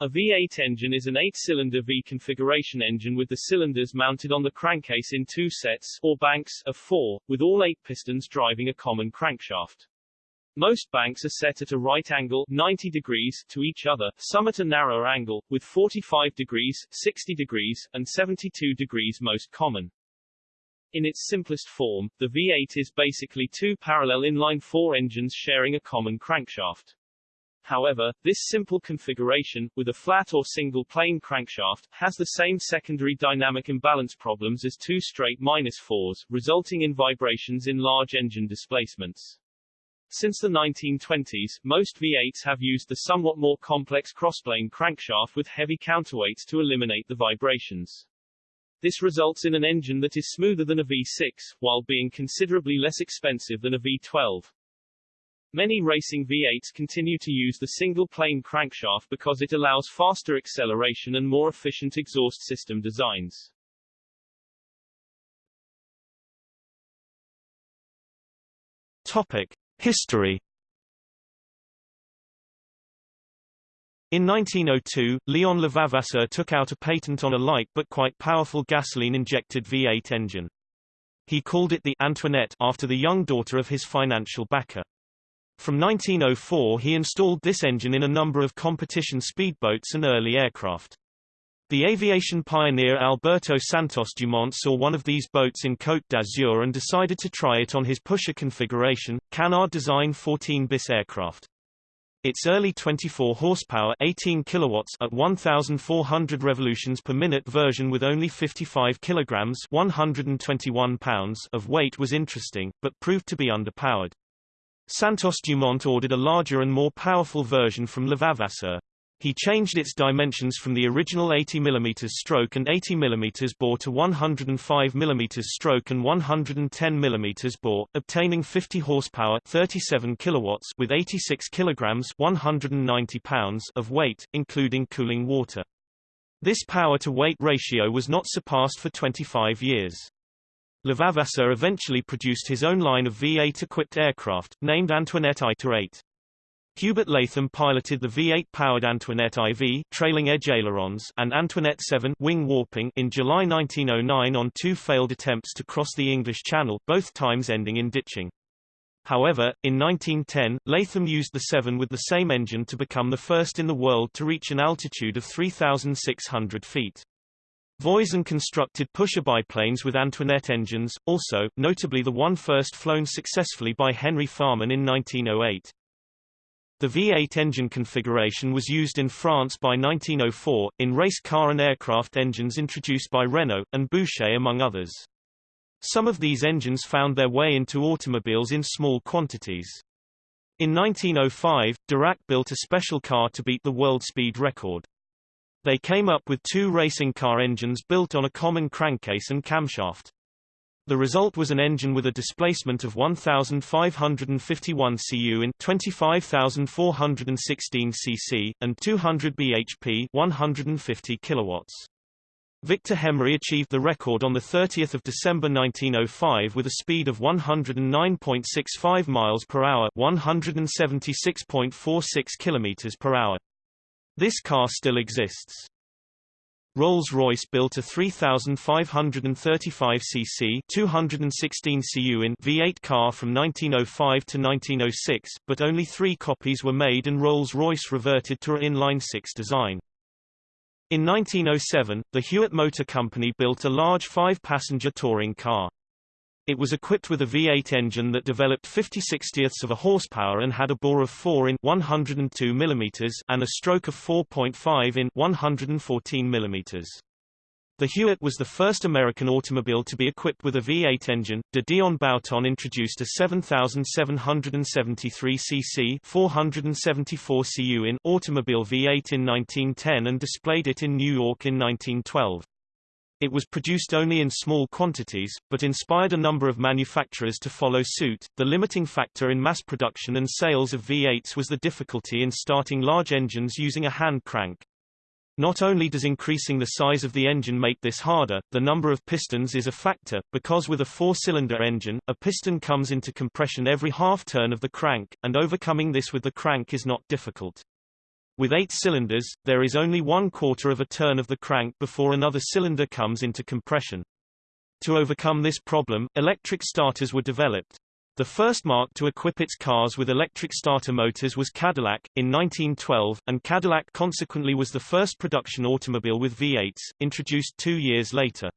A V8 engine is an eight-cylinder V-configuration engine with the cylinders mounted on the crankcase in two sets, or banks, of four, with all eight pistons driving a common crankshaft. Most banks are set at a right angle 90 degrees to each other, some at a narrower angle, with 45 degrees, 60 degrees, and 72 degrees most common. In its simplest form, the V8 is basically two parallel inline-four engines sharing a common crankshaft. However, this simple configuration, with a flat or single-plane crankshaft, has the same secondary dynamic imbalance problems as two straight minus fours, resulting in vibrations in large engine displacements. Since the 1920s, most V8s have used the somewhat more complex crossplane crankshaft with heavy counterweights to eliminate the vibrations. This results in an engine that is smoother than a V6, while being considerably less expensive than a V12. Many racing V8s continue to use the single-plane crankshaft because it allows faster acceleration and more efficient exhaust system designs. Topic: History In 1902, Leon Levavasseur took out a patent on a light but quite powerful gasoline-injected V8 engine. He called it the Antoinette after the young daughter of his financial backer. From 1904 he installed this engine in a number of competition speedboats and early aircraft. The aviation pioneer Alberto Santos Dumont saw one of these boats in Côte d'Azur and decided to try it on his pusher configuration, Canard design 14 bis aircraft. Its early 24 horsepower 18 kilowatts at 1400 revolutions per minute version with only 55 kilograms 121 pounds of weight was interesting, but proved to be underpowered. Santos Dumont ordered a larger and more powerful version from Levavasseur. He changed its dimensions from the original 80 mm stroke and 80 mm bore to 105 mm stroke and 110 mm bore, obtaining 50 horsepower 37 kilowatts with 86 kilograms 190 pounds of weight, including cooling water. This power-to-weight ratio was not surpassed for 25 years. Levavasseur eventually produced his own line of V8-equipped aircraft, named Antoinette I-8. Hubert Latham piloted the V8-powered Antoinette IV trailing edge ailerons and Antoinette 7 wing warping in July 1909 on two failed attempts to cross the English Channel, both times ending in ditching. However, in 1910, Latham used the 7 with the same engine to become the first in the world to reach an altitude of 3,600 feet. Voisin constructed pusher biplanes with Antoinette engines, also, notably the one first flown successfully by Henry Farman in 1908. The V8 engine configuration was used in France by 1904, in race car and aircraft engines introduced by Renault, and Buchet among others. Some of these engines found their way into automobiles in small quantities. In 1905, Darracq built a special car to beat the world speed record. They came up with two racing car engines built on a common crankcase and camshaft. The result was an engine with a displacement of 1,551 cu in 25,416 cc, and 200 bhp 150 kilowatts. Victor Hemery achieved the record on 30 December 1905 with a speed of 109.65 miles per hour 176.46 kilometers per hour. This car still exists. Rolls-Royce built a 3,535 cc 216 cu in V8 car from 1905 to 1906, but only three copies were made and Rolls-Royce reverted to a inline-six design. In 1907, the Hewitt Motor Company built a large five-passenger touring car. It was equipped with a V8 engine that developed 50 60ths of a horsepower and had a bore of 4 in 102 mm and a stroke of 4.5 in 114 mm. The Hewitt was the first American automobile to be equipped with a V8 engine. De Dion Bouton introduced a 7,773 cc 474 cu in automobile V8 in 1910 and displayed it in New York in 1912. It was produced only in small quantities, but inspired a number of manufacturers to follow suit. The limiting factor in mass production and sales of V8s was the difficulty in starting large engines using a hand crank. Not only does increasing the size of the engine make this harder, the number of pistons is a factor, because with a four-cylinder engine, a piston comes into compression every half turn of the crank, and overcoming this with the crank is not difficult. With eight cylinders, there is only one quarter of a turn of the crank before another cylinder comes into compression. To overcome this problem, electric starters were developed. The first marque to equip its cars with electric starter motors was Cadillac, in 1912, and Cadillac consequently was the first production automobile with V8s, introduced two years later.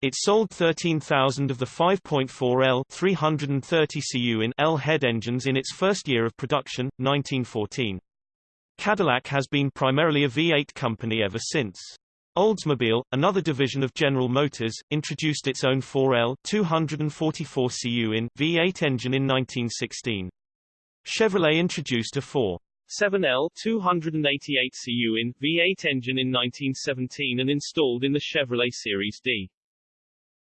It sold 13,000 of the 5.4 L 330 cu in L head engines in its first year of production, 1914. Cadillac has been primarily a V8 company ever since. Oldsmobile, another division of General Motors, introduced its own 4L 244 cu in V8 engine in 1916. Chevrolet introduced a 4 7L 288 cu in V8 engine in 1917 and installed in the Chevrolet Series D.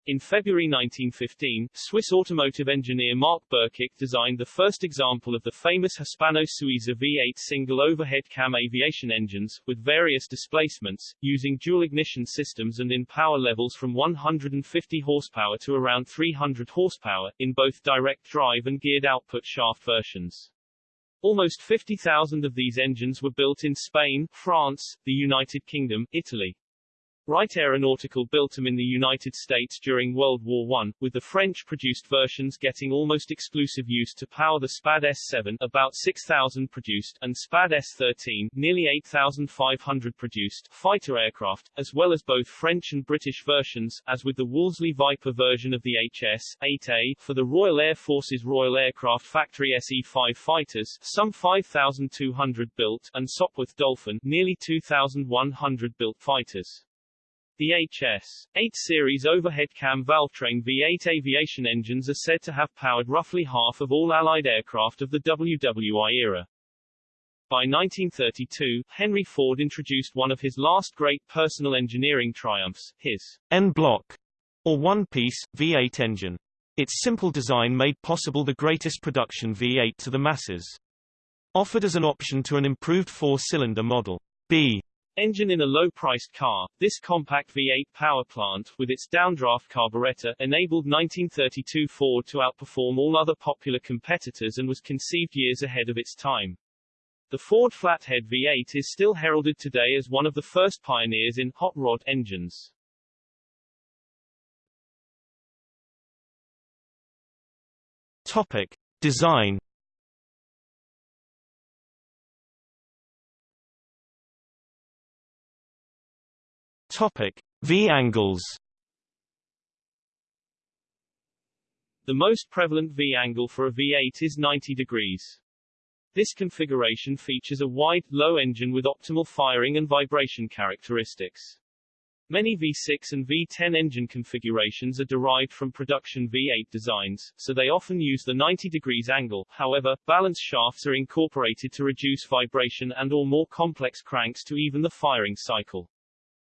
In February 1915, Swiss automotive engineer Marc Birkigt designed the first example of the famous Hispano-Suiza V8 single overhead cam aviation engines, with various displacements, using dual ignition systems and in power levels from 150 horsepower to around 300 horsepower, in both direct drive and geared output shaft versions. Almost 50,000 of these engines were built in Spain, France, the United Kingdom, Italy, Wright Aeronautical built them in the United States during World War I, with the French-produced versions getting almost exclusive use to power the SPAD S-7 about 6,000 produced and SPAD S-13 nearly 8,500 produced fighter aircraft, as well as both French and British versions, as with the Wolseley Viper version of the HS-8A for the Royal Air Force's Royal Aircraft Factory SE-5 fighters, some 5,200 built, and Sopwith Dolphin, nearly 2,100 built fighters. The HS-8 series overhead cam valvetrain V8 aviation engines are said to have powered roughly half of all Allied aircraft of the WWI era. By 1932, Henry Ford introduced one of his last great personal engineering triumphs, his en bloc, or one-piece, V8 engine. Its simple design made possible the greatest production V8 to the masses. Offered as an option to an improved four-cylinder Model B Engine in a low-priced car, this compact V8 power plant, with its downdraft carburetor, enabled 1932 Ford to outperform all other popular competitors and was conceived years ahead of its time. The Ford Flathead V8 is still heralded today as one of the first pioneers in hot rod engines. Topic. Design Topic: V-angles. The most prevalent V-angle for a V8 is 90 degrees. This configuration features a wide, low engine with optimal firing and vibration characteristics. Many V6 and V10 engine configurations are derived from production V8 designs, so they often use the 90 degrees angle. However, balance shafts are incorporated to reduce vibration and or more complex cranks to even the firing cycle.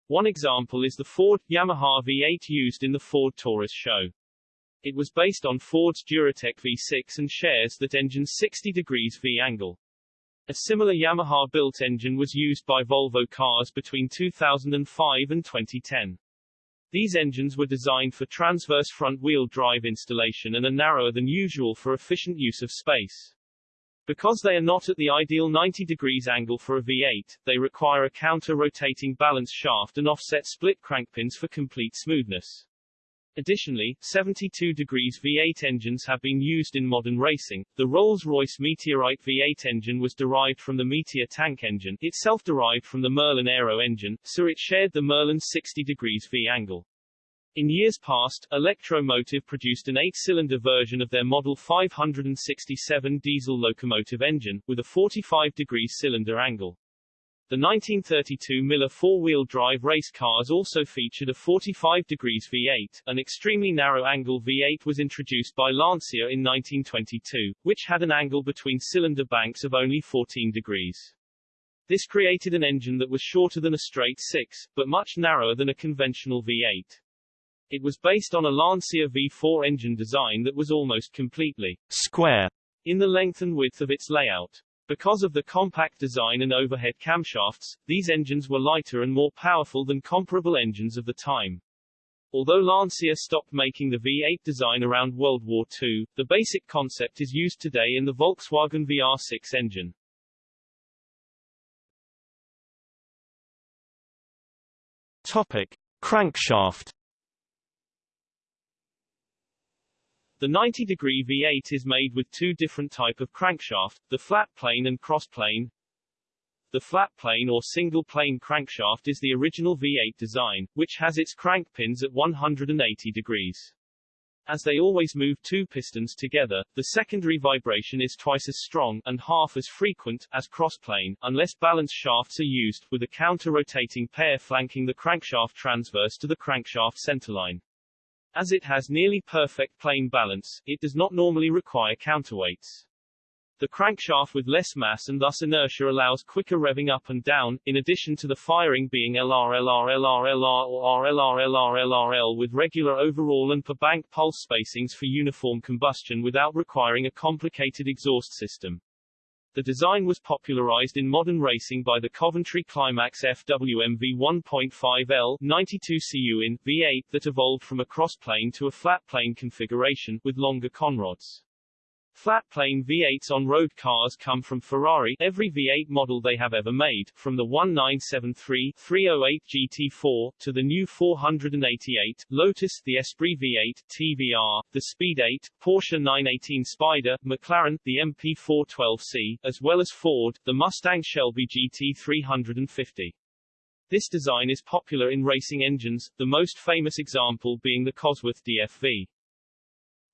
One example is the Ford Yamaha V8 used in the Ford Taurus SHO. It was based on Ford's Duratec V6 and shares that engine's 60 degrees V angle. A similar Yamaha-built engine was used by Volvo cars between 2005 and 2010. These engines were designed for transverse front-wheel drive installation and are narrower than usual for efficient use of space. Because they are not at the ideal 90 degrees angle for a V8, they require a counter-rotating balance shaft and offset split crankpins for complete smoothness. Additionally, 72 degrees V8 engines have been used in modern racing. The Rolls-Royce Meteorite V8 engine was derived from the Meteor tank engine, itself derived from the Merlin Aero engine, so it shared the Merlin 60 degrees V angle. In years past, Electromotive produced an eight-cylinder version of their Model 567 diesel locomotive engine, with a 45-degree cylinder angle. The 1932 Miller four-wheel drive race cars also featured a 45 degrees V8. An extremely narrow angle V8 was introduced by Lancia in 1922, which had an angle between cylinder banks of only 14 degrees. This created an engine that was shorter than a straight six, but much narrower than a conventional V8. It was based on a Lancia V4 engine design that was almost completely square in the length and width of its layout. Because of the compact design and overhead camshafts, these engines were lighter and more powerful than comparable engines of the time. Although Lancia stopped making the V8 design around World War II, the basic concept is used today in the Volkswagen VR6 engine. Topic. Crankshaft The 90-degree V8 is made with two different type of crankshaft, the flat plane and cross plane. The flat plane or single plane crankshaft is the original V8 design, which has its crank pins at 180 degrees. As they always move two pistons together, the secondary vibration is twice as strong, and half as frequent, as crossplane, unless balance shafts are used, with a counter-rotating pair flanking the crankshaft transverse to the crankshaft centerline. As it has nearly perfect plane balance, it does not normally require counterweights. The crankshaft with less mass and thus inertia allows quicker revving up and down, in addition to the firing being LR LR LR LR or RLR LR LRL with regular overall and per bank pulse spacings for uniform combustion without requiring a complicated exhaust system. The design was popularized in modern racing by the Coventry Climax FWMV 1.5L 92 cu in V8 that evolved from a crossplane to a flat plane configuration with longer conrods. Flat-plane V8s on road cars come from Ferrari every V8 model they have ever made, from the 1973 308 GT4, to the new 488, Lotus, the Esprit V8, TVR, the Speed 8, Porsche 918 Spider, McLaren, the MP412C, as well as Ford, the Mustang Shelby GT350. This design is popular in racing engines, the most famous example being the Cosworth DFV.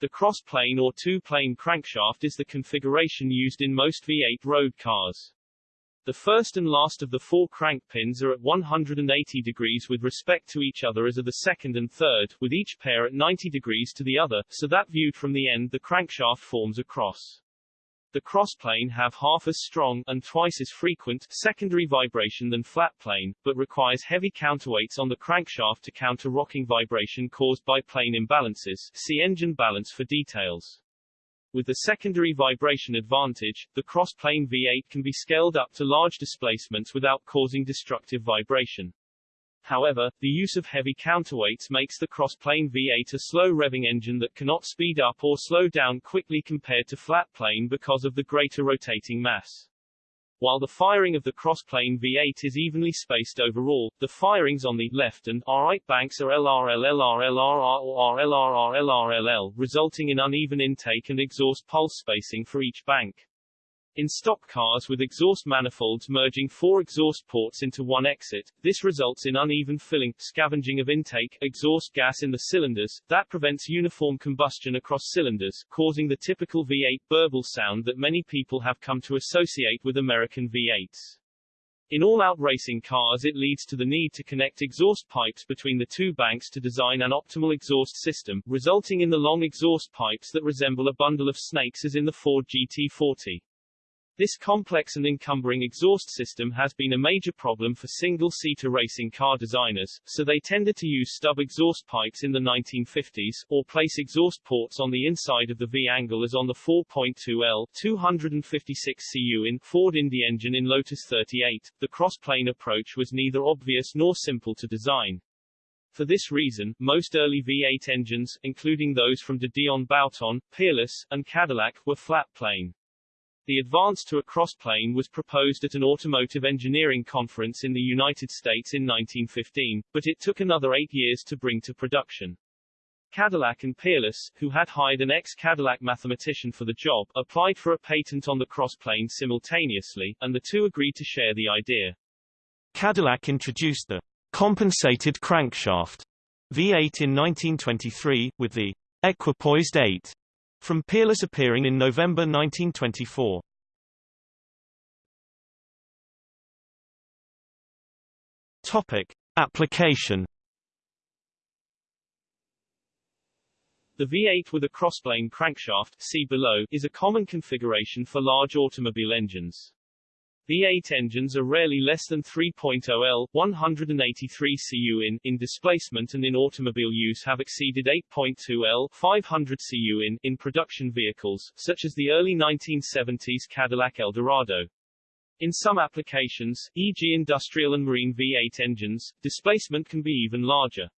The cross-plane or two-plane crankshaft is the configuration used in most V8 road cars. The first and last of the four crank pins are at 180 degrees with respect to each other as are the second and third, with each pair at 90 degrees to the other, so that viewed from the end the crankshaft forms a cross. The crossplane have half as strong, and twice as frequent, secondary vibration than flat plane, but requires heavy counterweights on the crankshaft to counter rocking vibration caused by plane imbalances. See engine balance for details. With the secondary vibration advantage, the crossplane V8 can be scaled up to large displacements without causing destructive vibration. However, the use of heavy counterweights makes the cross-plane V8 a slow revving engine that cannot speed up or slow down quickly compared to flat plane because of the greater rotating mass. While the firing of the cross-plane V8 is evenly spaced overall, the firings on the left and right banks are LRL or RLRR LRLL, resulting in uneven intake and exhaust pulse spacing for each bank. In stock cars with exhaust manifolds merging four exhaust ports into one exit, this results in uneven filling, scavenging of intake, exhaust gas in the cylinders, that prevents uniform combustion across cylinders, causing the typical V8 burble sound that many people have come to associate with American V8s. In all-out racing cars it leads to the need to connect exhaust pipes between the two banks to design an optimal exhaust system, resulting in the long exhaust pipes that resemble a bundle of snakes as in the Ford GT40. This complex and encumbering exhaust system has been a major problem for single-seater racing car designers, so they tended to use stub exhaust pipes in the 1950s, or place exhaust ports on the inside of the V-angle as on the 4.2L 256 cu in Ford Indy engine in Lotus 38. The cross-plane approach was neither obvious nor simple to design. For this reason, most early V8 engines, including those from de Dion Bouton, Peerless, and Cadillac, were flat-plane. The advance to a crossplane was proposed at an automotive engineering conference in the United States in 1915, but it took another eight years to bring to production. Cadillac and Peerless, who had hired an ex-Cadillac mathematician for the job, applied for a patent on the crossplane simultaneously, and the two agreed to share the idea. Cadillac introduced the compensated crankshaft V8 in 1923, with the equipoised 8 from Peerless appearing in November 1924. Topic: Application. The V8 with a crossplane crankshaft see below, is a common configuration for large automobile engines. V8 engines are rarely less than 3.0 L, 183 cu in, in displacement and in automobile use have exceeded 8.2 L, 500 cu in, in production vehicles, such as the early 1970s Cadillac Eldorado. In some applications, e.g. industrial and marine V8 engines, displacement can be even larger.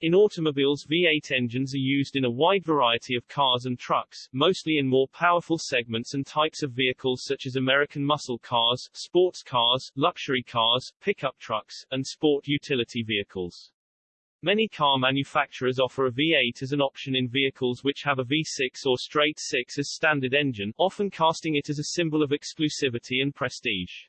In automobiles V8 engines are used in a wide variety of cars and trucks, mostly in more powerful segments and types of vehicles such as American muscle cars, sports cars, luxury cars, pickup trucks, and sport utility vehicles. Many car manufacturers offer a V8 as an option in vehicles which have a V6 or straight 6 as standard engine, often casting it as a symbol of exclusivity and prestige.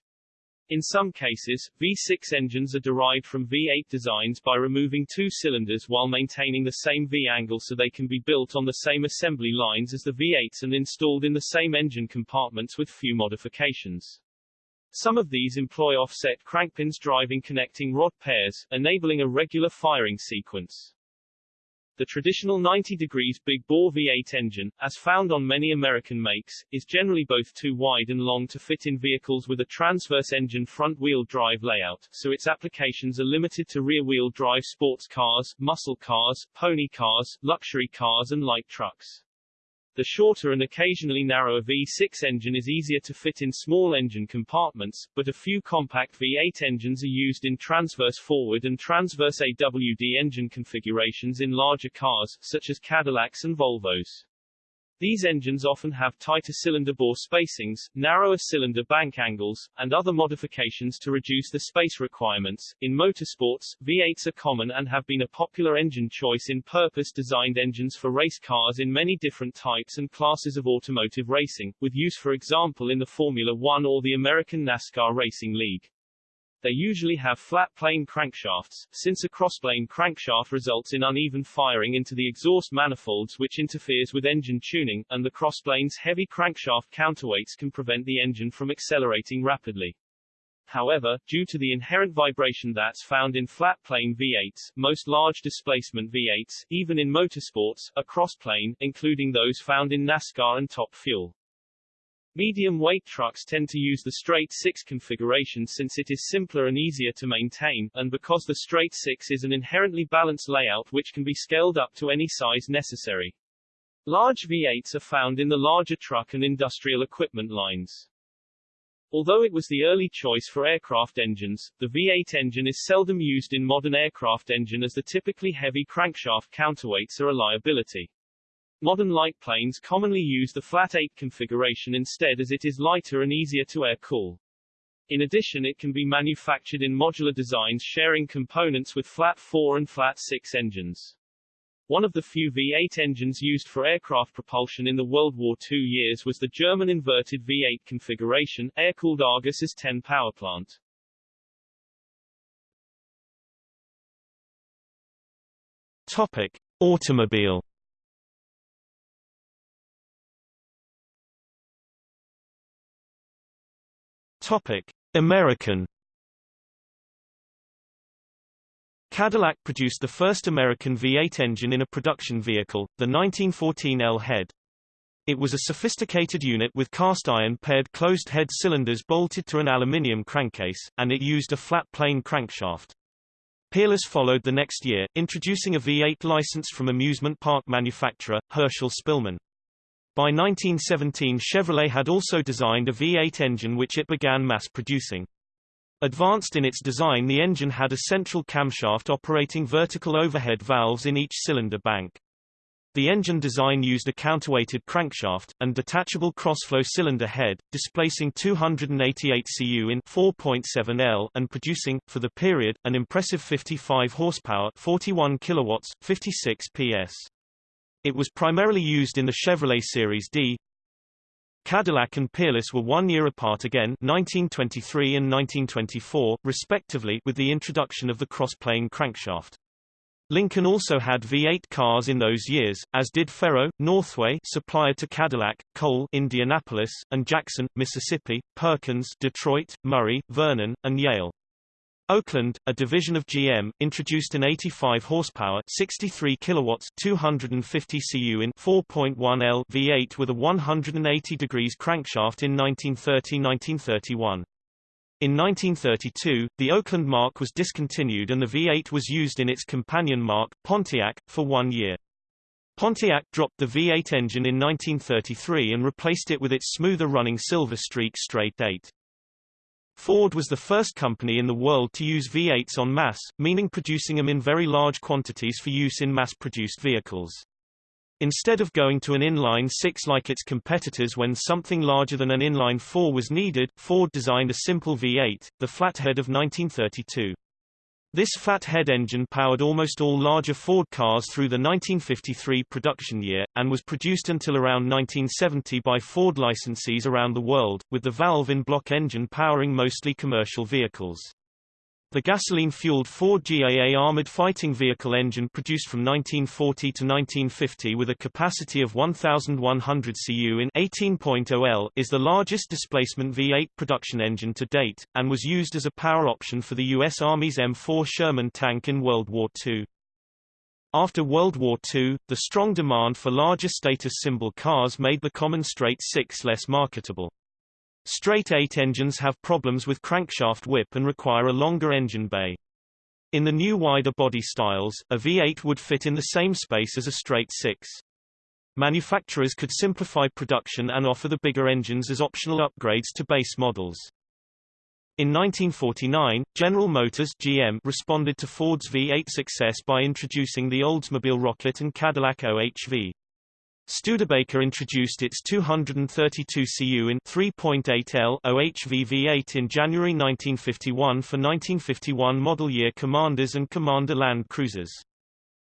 In some cases, V6 engines are derived from V8 designs by removing two cylinders while maintaining the same V-angle so they can be built on the same assembly lines as the V8s and installed in the same engine compartments with few modifications. Some of these employ offset crankpins driving connecting rod pairs, enabling a regular firing sequence. The traditional 90 degrees big bore V8 engine, as found on many American makes, is generally both too wide and long to fit in vehicles with a transverse engine front-wheel drive layout, so its applications are limited to rear-wheel drive sports cars, muscle cars, pony cars, luxury cars and light trucks. The shorter and occasionally narrower V6 engine is easier to fit in small engine compartments, but a few compact V8 engines are used in transverse forward and transverse AWD engine configurations in larger cars, such as Cadillacs and Volvos. These engines often have tighter cylinder bore spacings, narrower cylinder bank angles, and other modifications to reduce the space requirements. In motorsports, V8s are common and have been a popular engine choice in purpose-designed engines for race cars in many different types and classes of automotive racing, with use for example in the Formula One or the American NASCAR Racing League. They usually have flat plane crankshafts, since a crossplane crankshaft results in uneven firing into the exhaust manifolds which interferes with engine tuning, and the crossplane's heavy crankshaft counterweights can prevent the engine from accelerating rapidly. However, due to the inherent vibration that's found in flat plane V8s, most large displacement V8s, even in motorsports, are crossplane, including those found in NASCAR and Top Fuel. Medium-weight trucks tend to use the straight 6 configuration since it is simpler and easier to maintain, and because the straight 6 is an inherently balanced layout which can be scaled up to any size necessary. Large V8s are found in the larger truck and industrial equipment lines. Although it was the early choice for aircraft engines, the V8 engine is seldom used in modern aircraft engine as the typically heavy crankshaft counterweights are a liability. Modern light planes commonly use the flat 8 configuration instead as it is lighter and easier to air-cool. In addition it can be manufactured in modular designs sharing components with flat 4 and flat 6 engines. One of the few V8 engines used for aircraft propulsion in the World War II years was the German inverted V8 configuration, air-cooled Argus As-10 powerplant. Topic: Automobile Topic: American Cadillac produced the first American V8 engine in a production vehicle, the 1914 L-Head. It was a sophisticated unit with cast-iron paired closed-head cylinders bolted to an aluminium crankcase, and it used a flat plane crankshaft. Peerless followed the next year, introducing a V8 license from amusement park manufacturer, Herschell Spillman. By 1917 Chevrolet had also designed a V8 engine which it began mass-producing. Advanced in its design the engine had a central camshaft operating vertical overhead valves in each cylinder bank. The engine design used a counterweighted crankshaft, and detachable crossflow cylinder head, displacing 288 cu in 4.7 L and producing, for the period, an impressive 55 horsepower 41 kilowatts, 56 PS. It was primarily used in the Chevrolet Series D. Cadillac and Peerless were one year apart again 1923 and 1924, respectively with the introduction of the cross-plane crankshaft. Lincoln also had V8 cars in those years, as did Ferro, Northway supplier to Cadillac, Cole Indianapolis, and Jackson, Mississippi, Perkins Detroit, Murray, Vernon, and Yale. Oakland, a division of GM, introduced an 85 horsepower, 63 kilowatts, 250 cu in 4.1 L V8 with a 180 degrees crankshaft in 1930-1931. In 1932, the Oakland marque was discontinued and the V8 was used in its companion marque, Pontiac, for one year. Pontiac dropped the V8 engine in 1933 and replaced it with its smoother running Silver Streak Straight 8. Ford was the first company in the world to use V8s en masse, meaning producing them in very large quantities for use in mass-produced vehicles. Instead of going to an inline 6 like its competitors when something larger than an inline 4 was needed, Ford designed a simple V8, the Flathead of 1932. This flathead engine powered almost all larger Ford cars through the 1953 production year, and was produced until around 1970 by Ford licensees around the world, with the valve-in-block engine powering mostly commercial vehicles. The gasoline-fueled Ford GAA armored fighting vehicle engine produced from 1940 to 1950 with a capacity of 1,100 cu in 18.0 L is the largest displacement V8 production engine to date, and was used as a power option for the U.S. Army's M4 Sherman tank in World War II. After World War II, the strong demand for larger status symbol cars made the common straight six less marketable. Straight 8 engines have problems with crankshaft whip and require a longer engine bay. In the new wider body styles, a V8 would fit in the same space as a straight 6. Manufacturers could simplify production and offer the bigger engines as optional upgrades to base models. In 1949, General Motors GM responded to Ford's V8 success by introducing the Oldsmobile Rocket and Cadillac OHV. Studebaker introduced its 232 cu in 3.8 L OHV V8 in January 1951 for 1951 model year Commanders and Commander Land Cruisers.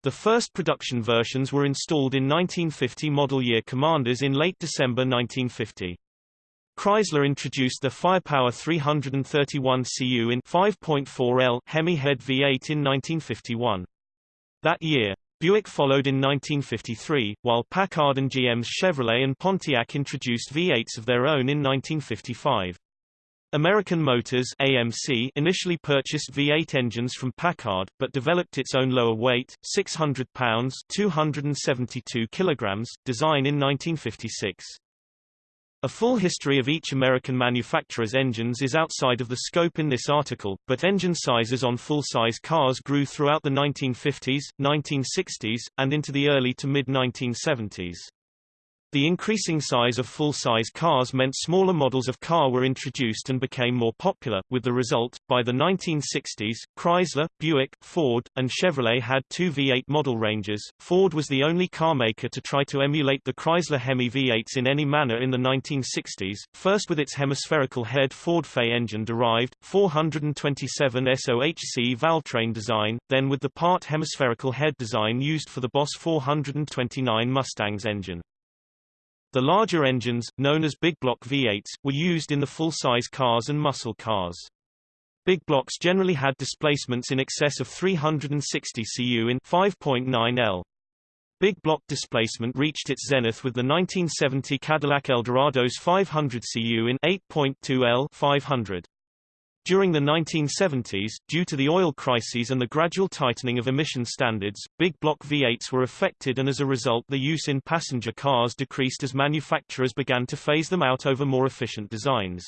The first production versions were installed in 1950 model year Commanders in late December 1950. Chrysler introduced the Firepower 331 cu in 5.4 L Hemi head V8 in 1951. That year, Buick followed in 1953, while Packard and GM's Chevrolet and Pontiac introduced V8s of their own in 1955. American Motors AMC initially purchased V8 engines from Packard, but developed its own lower weight, 600 pounds 272 kilograms, design in 1956. A full history of each American manufacturer's engines is outside of the scope in this article, but engine sizes on full-size cars grew throughout the 1950s, 1960s, and into the early to mid-1970s. The increasing size of full-size cars meant smaller models of car were introduced and became more popular, with the result, by the 1960s, Chrysler, Buick, Ford, and Chevrolet had two V8 model ranges. Ford was the only carmaker to try to emulate the Chrysler Hemi V8s in any manner in the 1960s, first with its hemispherical head Ford FE engine-derived, 427 SOHC valvetrain design, then with the part hemispherical head design used for the Boss 429 Mustang's engine. The larger engines, known as big block V8s, were used in the full-size cars and muscle cars. Big blocks generally had displacements in excess of 360 cu in 5.9 L. Big block displacement reached its zenith with the 1970 Cadillac Eldorado's 500 cu in 8.2 L 500. During the 1970s, due to the oil crises and the gradual tightening of emission standards, big block V8s were affected and as a result the use in passenger cars decreased as manufacturers began to phase them out over more efficient designs.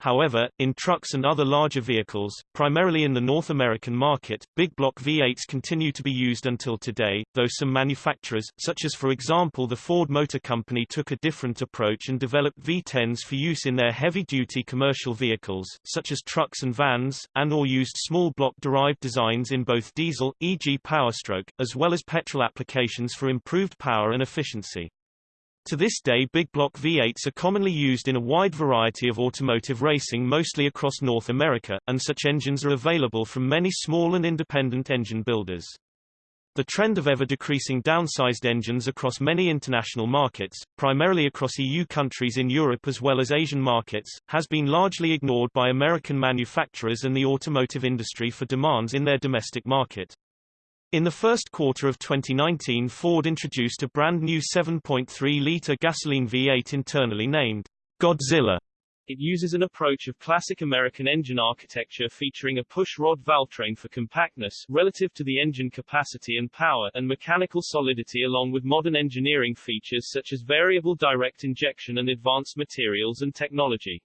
However, in trucks and other larger vehicles, primarily in the North American market, big block V8s continue to be used until today, though some manufacturers, such as for example the Ford Motor Company took a different approach and developed V10s for use in their heavy-duty commercial vehicles, such as trucks and vans, and or used small block-derived designs in both diesel, e.g. Powerstroke, as well as petrol applications for improved power and efficiency. To this day big block V8s are commonly used in a wide variety of automotive racing mostly across North America, and such engines are available from many small and independent engine builders. The trend of ever-decreasing downsized engines across many international markets, primarily across EU countries in Europe as well as Asian markets, has been largely ignored by American manufacturers and the automotive industry for demands in their domestic market. In the first quarter of 2019 Ford introduced a brand new 7.3-litre gasoline V8 internally named Godzilla. It uses an approach of classic American engine architecture featuring a push-rod valvetrain for compactness relative to the engine capacity and power and mechanical solidity along with modern engineering features such as variable direct injection and advanced materials and technology.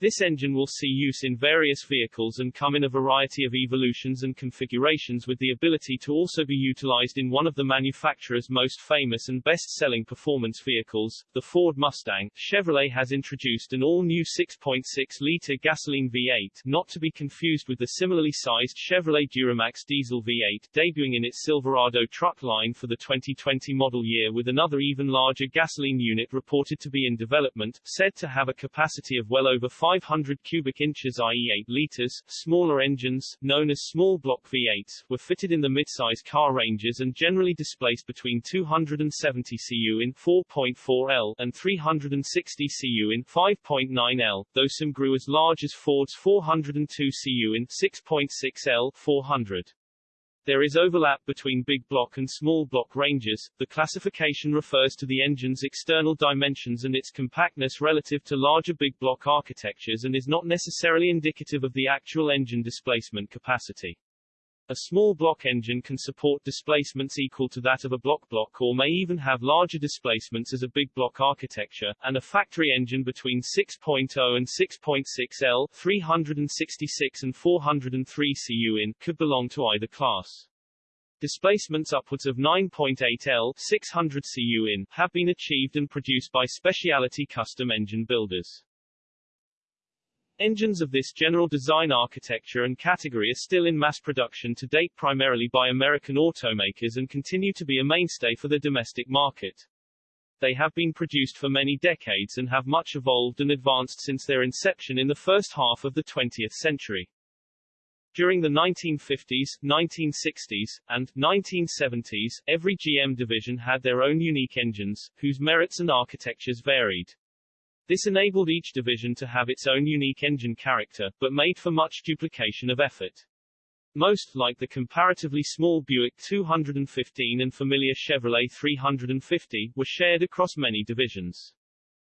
This engine will see use in various vehicles and come in a variety of evolutions and configurations with the ability to also be utilized in one of the manufacturer's most famous and best-selling performance vehicles, the Ford Mustang. Chevrolet has introduced an all-new 6.6-liter gasoline V8, not to be confused with the similarly sized Chevrolet Duramax diesel V8, debuting in its Silverado truck line for the 2020 model year with another even larger gasoline unit reported to be in development, said to have a capacity of well over 5 500 cubic inches i.e. 8 liters. Smaller engines, known as small block V8s, were fitted in the midsize car ranges and generally displaced between 270 cu in 4.4 L and 360 cu in 5.9 L, though some grew as large as Ford's 402 cu in 6.6 L 400. There is overlap between big block and small block ranges. The classification refers to the engine's external dimensions and its compactness relative to larger big block architectures and is not necessarily indicative of the actual engine displacement capacity. A small block engine can support displacements equal to that of a block block or may even have larger displacements as a big block architecture, and a factory engine between 6.0 and 6.6 L 366 and 403 cu in could belong to either class. Displacements upwards of 9.8 L 600 cu in have been achieved and produced by specialty custom engine builders. Engines of this general design architecture and category are still in mass production to date primarily by American automakers and continue to be a mainstay for the domestic market. They have been produced for many decades and have much evolved and advanced since their inception in the first half of the 20th century. During the 1950s, 1960s, and 1970s, every GM division had their own unique engines, whose merits and architectures varied. This enabled each division to have its own unique engine character, but made for much duplication of effort. Most, like the comparatively small Buick 215 and familiar Chevrolet 350, were shared across many divisions.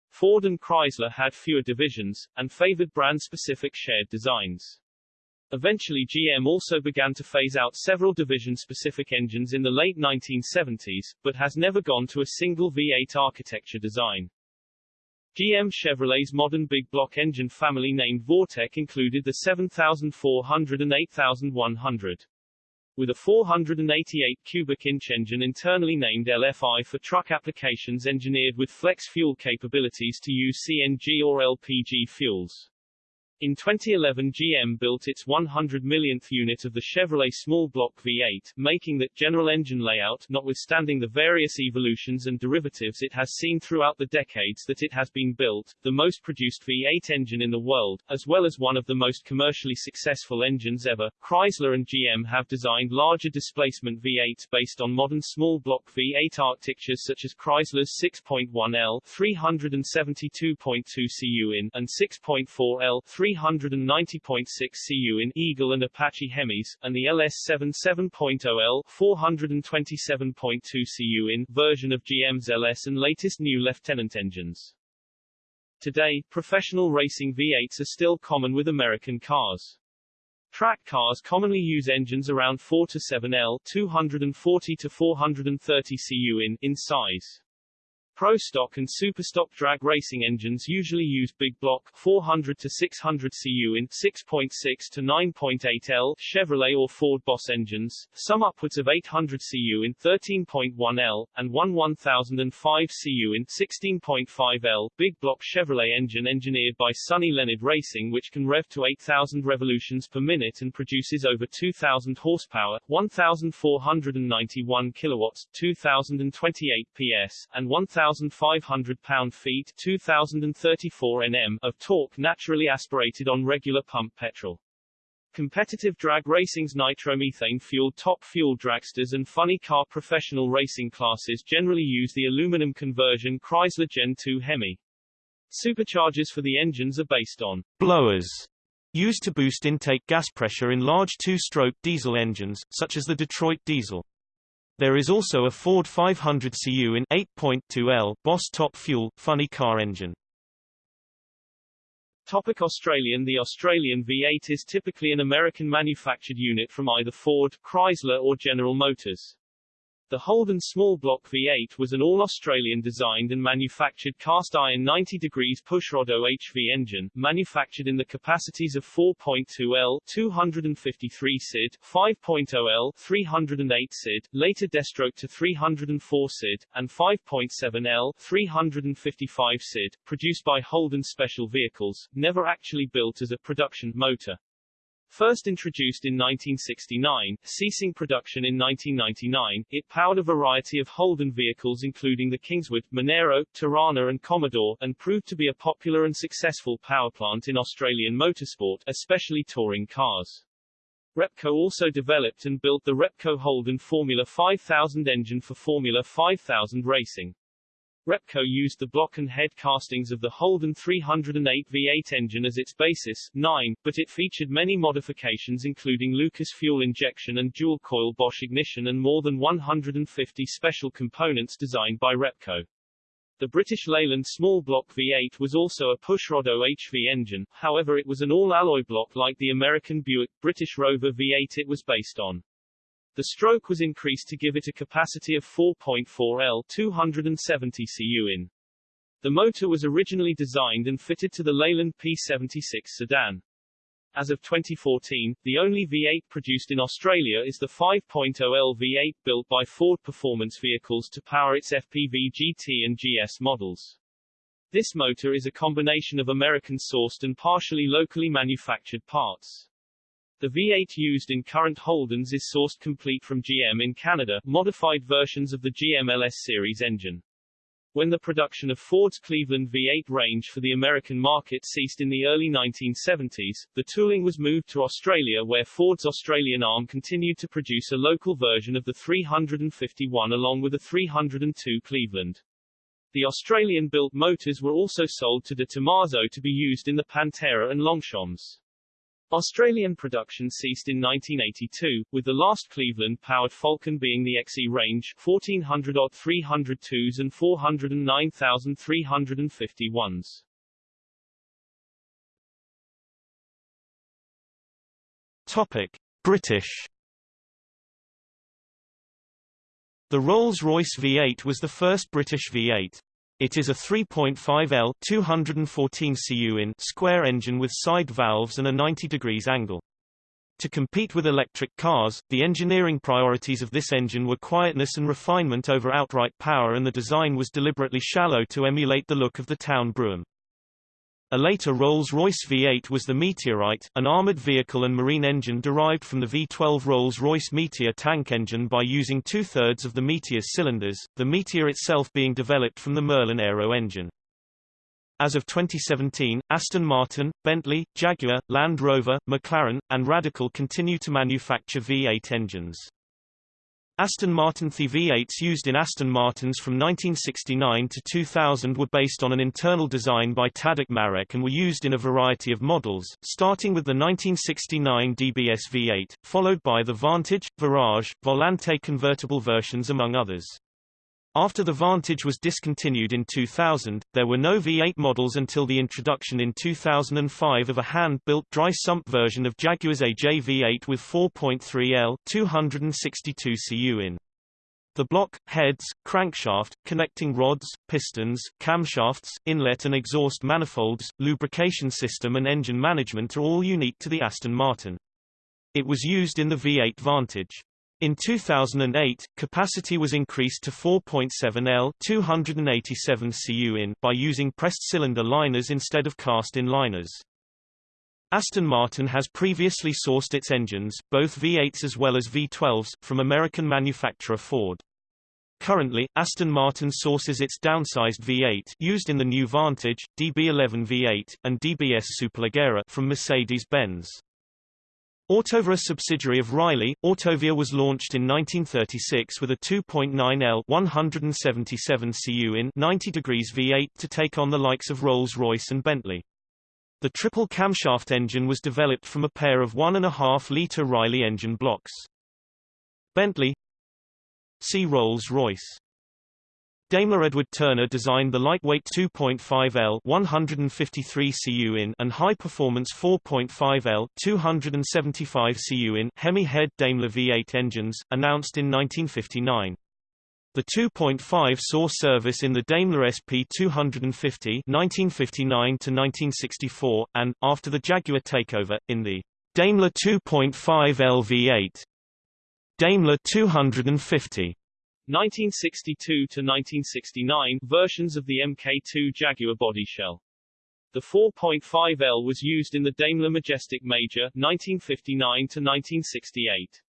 Ford and Chrysler had fewer divisions, and favored brand-specific shared designs. Eventually GM also began to phase out several division-specific engines in the late 1970s, but has never gone to a single V8 architecture design. GM Chevrolet's modern big block engine family named Vortec included the 7400 and 8100. With a 488 cubic inch engine internally named LFI for truck applications engineered with flex fuel capabilities to use CNG or LPG fuels. In 2011 GM built its 100 millionth unit of the Chevrolet small block V8, making that general engine layout, notwithstanding the various evolutions and derivatives it has seen throughout the decades that it has been built, the most produced V8 engine in the world, as well as one of the most commercially successful engines ever. Chrysler and GM have designed larger displacement V8s based on modern small block V8 architectures such as Chrysler's 6.1L 372.2 cu in and 6.4L 390.6 cu in Eagle and Apache Hemis, and the LS7 7.0L 427.2 cu in version of GM's LS and latest new Lieutenant engines. Today, professional racing V8s are still common with American cars. Track cars commonly use engines around 4 to 7 L 240 to 430 cu in, in size. Pro stock and super stock drag racing engines usually use big block 400 to 600 cu in 6.6 to 9.8 L Chevrolet or Ford Boss engines, some upwards of 800 cu in 13.1 L, and one 1005 cu in 16.5 L big block Chevrolet engine engineered by Sonny Leonard Racing which can rev to 8,000 revolutions per minute and produces over 2,000 horsepower, 1,491 kilowatts, 2,028 PS, and 1,000 1,500 pound-feet 2,034 Nm of torque naturally aspirated on regular pump petrol. Competitive drag racing's nitromethane-fueled top fuel dragsters and funny car professional racing classes generally use the aluminum conversion Chrysler Gen 2 Hemi. Superchargers for the engines are based on blowers used to boost intake gas pressure in large two-stroke diesel engines, such as the Detroit diesel. There is also a Ford 500 CU in 8.2L Boss Top Fuel funny car engine. Topic Australian The Australian V8 is typically an American-manufactured unit from either Ford, Chrysler or General Motors. The Holden small block V8 was an all-Australian designed and manufactured cast-iron 90 degrees pushrod OHV engine, manufactured in the capacities of 4.2 L 253 SID, 5.0 L 308 SID, later destroked to 304 SID, and 5.7 L 355 SID, produced by Holden Special Vehicles, never actually built as a production motor. First introduced in 1969, ceasing production in 1999, it powered a variety of Holden vehicles including the Kingswood, Monaro, Torana and Commodore, and proved to be a popular and successful powerplant in Australian motorsport, especially touring cars. Repco also developed and built the Repco Holden Formula 5000 engine for Formula 5000 racing. Repco used the block and head castings of the Holden 308 V8 engine as its basis, 9, but it featured many modifications including Lucas fuel injection and dual-coil Bosch ignition and more than 150 special components designed by Repco. The British Leyland small block V8 was also a pushrod OHV engine, however it was an all-alloy block like the American Buick British Rover V8 it was based on. The stroke was increased to give it a capacity of 4.4 L 270 cu in. The motor was originally designed and fitted to the Leyland P76 sedan. As of 2014, the only V8 produced in Australia is the 5.0L V8 built by Ford Performance Vehicles to power its FPV GT and GS models. This motor is a combination of American-sourced and partially locally manufactured parts. The V8 used in current Holdens is sourced complete from GM in Canada, modified versions of the GM LS series engine. When the production of Ford's Cleveland V8 range for the American market ceased in the early 1970s, the tooling was moved to Australia where Ford's Australian arm continued to produce a local version of the 351 along with a 302 Cleveland. The Australian-built motors were also sold to De Tomaso to be used in the Pantera and Longchamps. Australian production ceased in 1982, with the last Cleveland-powered Falcon being the XE range 1400 odd 302s and 409,351s. Topic: British The Rolls-Royce V8 was the first British V8. It is a 3.5 L 214 cu in square engine with side valves and a 90 degrees angle. To compete with electric cars, the engineering priorities of this engine were quietness and refinement over outright power and the design was deliberately shallow to emulate the look of the town Brougham. A later Rolls-Royce V8 was the Meteorite, an armored vehicle and marine engine derived from the V12 Rolls-Royce Meteor tank engine by using two-thirds of the Meteor's cylinders, the Meteor itself being developed from the Merlin Aero engine. As of 2017, Aston Martin, Bentley, Jaguar, Land Rover, McLaren, and Radical continue to manufacture V8 engines. Aston Martin The V8s used in Aston Martins from 1969 to 2000 were based on an internal design by Tadek Marek and were used in a variety of models, starting with the 1969 DBS V8, followed by the Vantage, Virage, Volante convertible versions among others. After the Vantage was discontinued in 2000, there were no V8 models until the introduction in 2005 of a hand-built dry sump version of Jaguar's AJ V8 with 4.3 L 262 cu in. The block, heads, crankshaft, connecting rods, pistons, camshafts, inlet and exhaust manifolds, lubrication system and engine management are all unique to the Aston Martin. It was used in the V8 Vantage. In 2008, capacity was increased to 4.7 L 287 cu in by using pressed cylinder liners instead of cast-in liners. Aston Martin has previously sourced its engines, both V8s as well as V12s, from American manufacturer Ford. Currently, Aston Martin sources its downsized V8 used in the new Vantage, DB11 V8, and DBS Superleggera from Mercedes-Benz. Autovia subsidiary of Riley, Autovia was launched in 1936 with a 2.9L 177 cu in 90 degrees V8 to take on the likes of Rolls-Royce and Bentley. The triple camshaft engine was developed from a pair of 1.5-litre Riley engine blocks. Bentley See Rolls-Royce Daimler Edward Turner designed the lightweight 2.5L 153 cu in and high-performance 4.5L 275 cu in Hemi head Daimler V8 engines, announced in 1959. The 2.5 saw service in the Daimler SP 250 (1959–1964) and, after the Jaguar takeover, in the Daimler 2.5 LV8. Daimler 250 1962 to 1969 versions of the Mk2 Jaguar body shell. The 4.5L was used in the Daimler Majestic Major 1959 to 1968.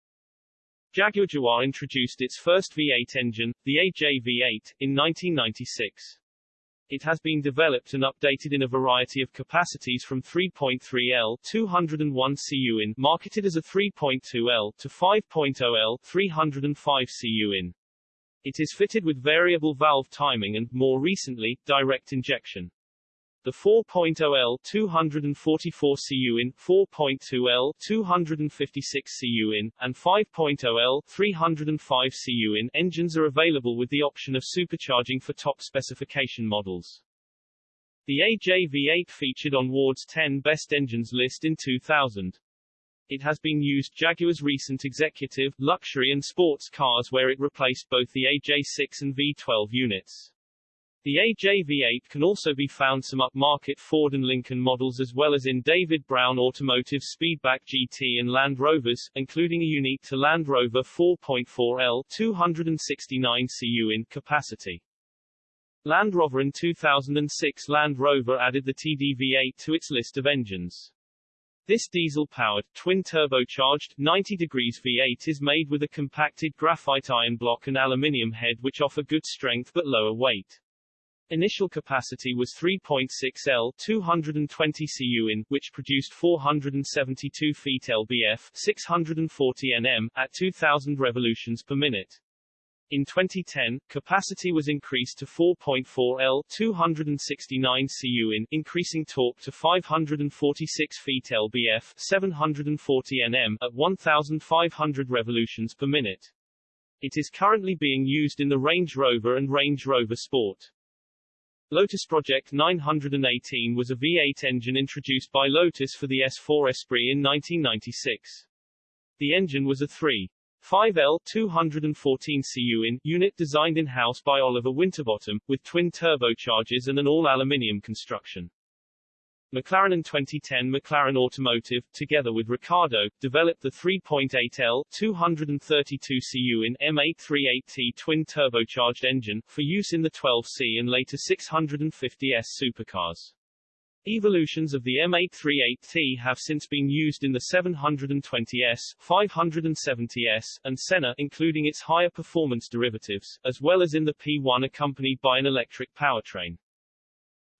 Jaguar Jaguar introduced its first V8 engine, the AJ V8, in 1996. It has been developed and updated in a variety of capacities from 3.3L 201 cu in marketed as a 3.2L to 5.0L 305 cu in. It is fitted with variable valve timing and, more recently, direct injection. The 4.0L 244 cu in, 4.2L 256 cu in, and 5.0L 305 cu in engines are available with the option of supercharging for top specification models. The AJ V8 featured on Ward's 10 Best Engines list in 2000. It has been used Jaguar's recent executive, luxury and sports cars where it replaced both the AJ6 and V12 units. The AJ-V8 can also be found some upmarket Ford and Lincoln models as well as in David Brown Automotive Speedback GT and Land Rovers, including a unique to Land Rover 4.4L 269 cu in capacity. Land Rover in 2006 Land Rover added the TDV8 to its list of engines. This diesel-powered, twin-turbocharged, 90 degrees V8 is made with a compacted graphite iron block and aluminium head which offer good strength but lower weight. Initial capacity was 3.6 L 220 cu in, which produced 472 feet lbf 640 Nm at 2000 revolutions per minute. In 2010, capacity was increased to 4.4 L 269 cu in, increasing torque to 546 feet lbf 740 Nm at 1500 revolutions per minute. It is currently being used in the Range Rover and Range Rover Sport. Lotus Project 918 was a V8 engine introduced by Lotus for the S4 Esprit in 1996. The engine was a 3. 5L 214 cu in unit designed in-house by Oliver Winterbottom, with twin turbochargers and an all-aluminium construction. McLaren in 2010 McLaren Automotive, together with Ricardo, developed the 3.8L 232 cu in M838T twin-turbocharged engine, for use in the 12C and later 650S supercars. Evolutions of the M838T have since been used in the 720S, 570S, and Senna including its higher performance derivatives, as well as in the P1 accompanied by an electric powertrain.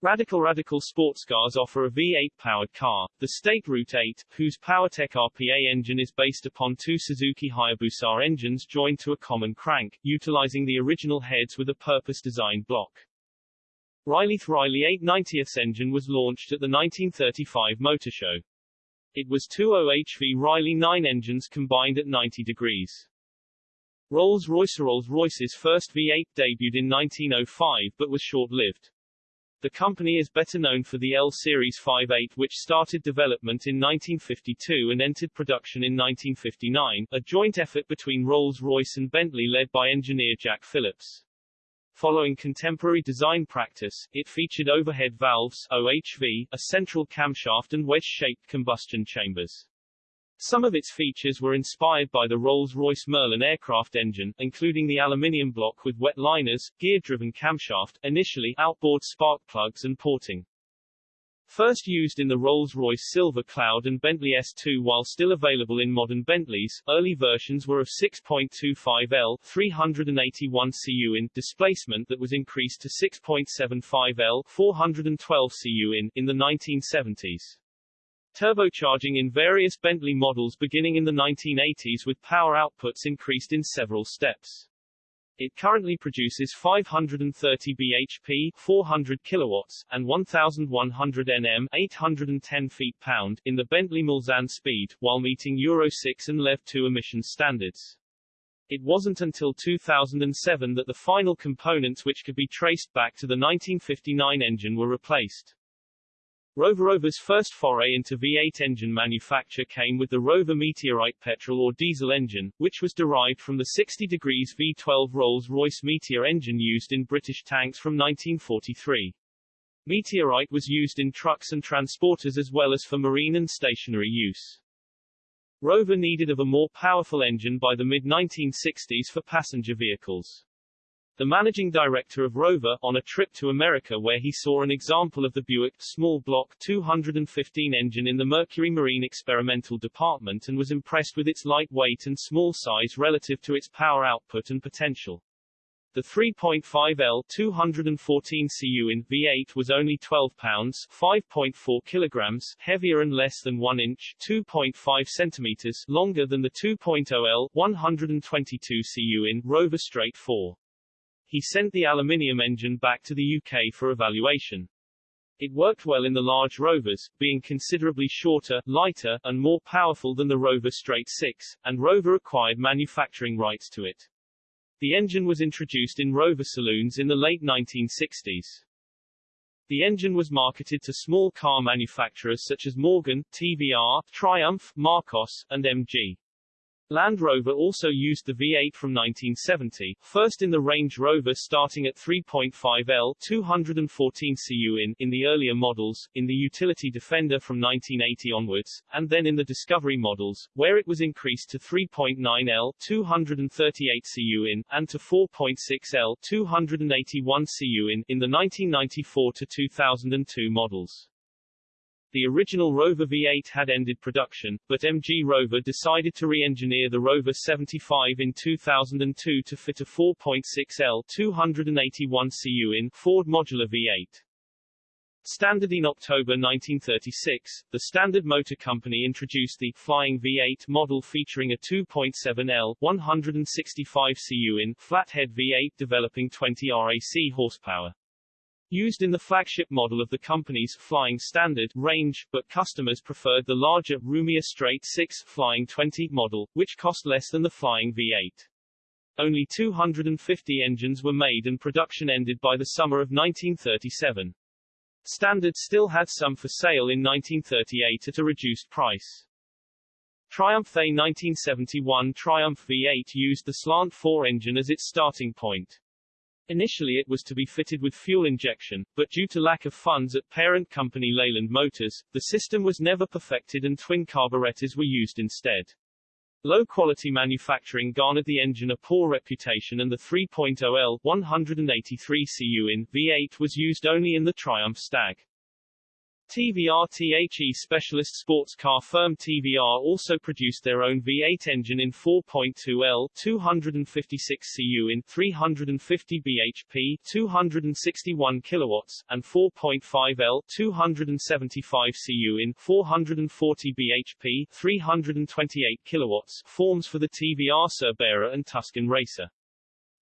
Radical Radical sports cars offer a V8-powered car, the State Route 8, whose PowerTech RPA engine is based upon two Suzuki Hayabusa engines joined to a common crank, utilizing the original heads with a purpose-designed block. Riley's Riley 890th engine was launched at the 1935 Motor Show. It was two OHV Riley 9 engines combined at 90 degrees. Rolls-Royce Rolls-Royce's first V8 debuted in 1905 but was short-lived. The company is better known for the L-Series V8 which started development in 1952 and entered production in 1959, a joint effort between Rolls-Royce and Bentley led by engineer Jack Phillips. Following contemporary design practice, it featured overhead valves OHV, a central camshaft and wedge-shaped combustion chambers. Some of its features were inspired by the Rolls-Royce Merlin aircraft engine, including the aluminium block with wet liners, gear-driven camshaft, initially outboard spark plugs and porting. First used in the Rolls-Royce Silver Cloud and Bentley S2 while still available in modern Bentleys, early versions were of 6.25L 381 cu in displacement that was increased to 6.75L 412 cu in in the 1970s. Turbocharging in various Bentley models beginning in the 1980s with power outputs increased in several steps. It currently produces 530 bhp 400 kilowatts, and 1100 nm 810 feet-pound in the Bentley Mulsanne speed, while meeting Euro 6 and LEV 2 emission standards. It wasn't until 2007 that the final components which could be traced back to the 1959 engine were replaced. Rover Rover's first foray into V8 engine manufacture came with the Rover Meteorite petrol or diesel engine, which was derived from the 60 degrees V12 Rolls-Royce Meteor engine used in British tanks from 1943. Meteorite was used in trucks and transporters as well as for marine and stationary use. Rover needed of a more powerful engine by the mid-1960s for passenger vehicles. The managing director of Rover, on a trip to America where he saw an example of the Buick small block 215 engine in the Mercury Marine Experimental Department and was impressed with its light weight and small size relative to its power output and potential. The 3.5L 214 cu in V8 was only 12 pounds 5.4 kilograms heavier and less than 1 inch 2.5 centimeters longer than the 2.0L 122 cu in Rover Straight 4 he sent the aluminium engine back to the UK for evaluation. It worked well in the large Rovers, being considerably shorter, lighter, and more powerful than the Rover Straight 6, and Rover acquired manufacturing rights to it. The engine was introduced in Rover saloons in the late 1960s. The engine was marketed to small car manufacturers such as Morgan, TVR, Triumph, Marcos, and MG. Land Rover also used the V8 from 1970, first in the Range Rover starting at 3.5L 214 cu in, in the earlier models, in the Utility Defender from 1980 onwards, and then in the Discovery models, where it was increased to 3.9L 238 cu in, and to 4.6L 281 cu in, in the 1994 to 2002 models. The original Rover V8 had ended production, but MG Rover decided to re-engineer the Rover 75 in 2002 to fit a 4.6L 281 cu in Ford modular V8. Standard in October 1936, the Standard Motor Company introduced the Flying V8 model featuring a 2.7L 165 cu in flathead V8 developing 20 RAC horsepower. Used in the flagship model of the company's Flying Standard range, but customers preferred the larger, roomier Straight 6 Flying 20 model, which cost less than the Flying V8. Only 250 engines were made and production ended by the summer of 1937. Standard still had some for sale in 1938 at a reduced price. Triumph A 1971 Triumph V8 used the Slant 4 engine as its starting point. Initially it was to be fitted with fuel injection, but due to lack of funds at parent company Leyland Motors, the system was never perfected and twin carburetors were used instead. Low-quality manufacturing garnered the engine a poor reputation and the 3.0L 183 cu in V8 was used only in the Triumph Stag. TVR THE specialist sports car firm TVR also produced their own V8 engine in 4.2L 256 cu in 350 bhp 261 kilowatts and 4.5L 275 cu in 440 bhp 328 kilowatts forms for the TVR Cerbera and Tuscan Racer.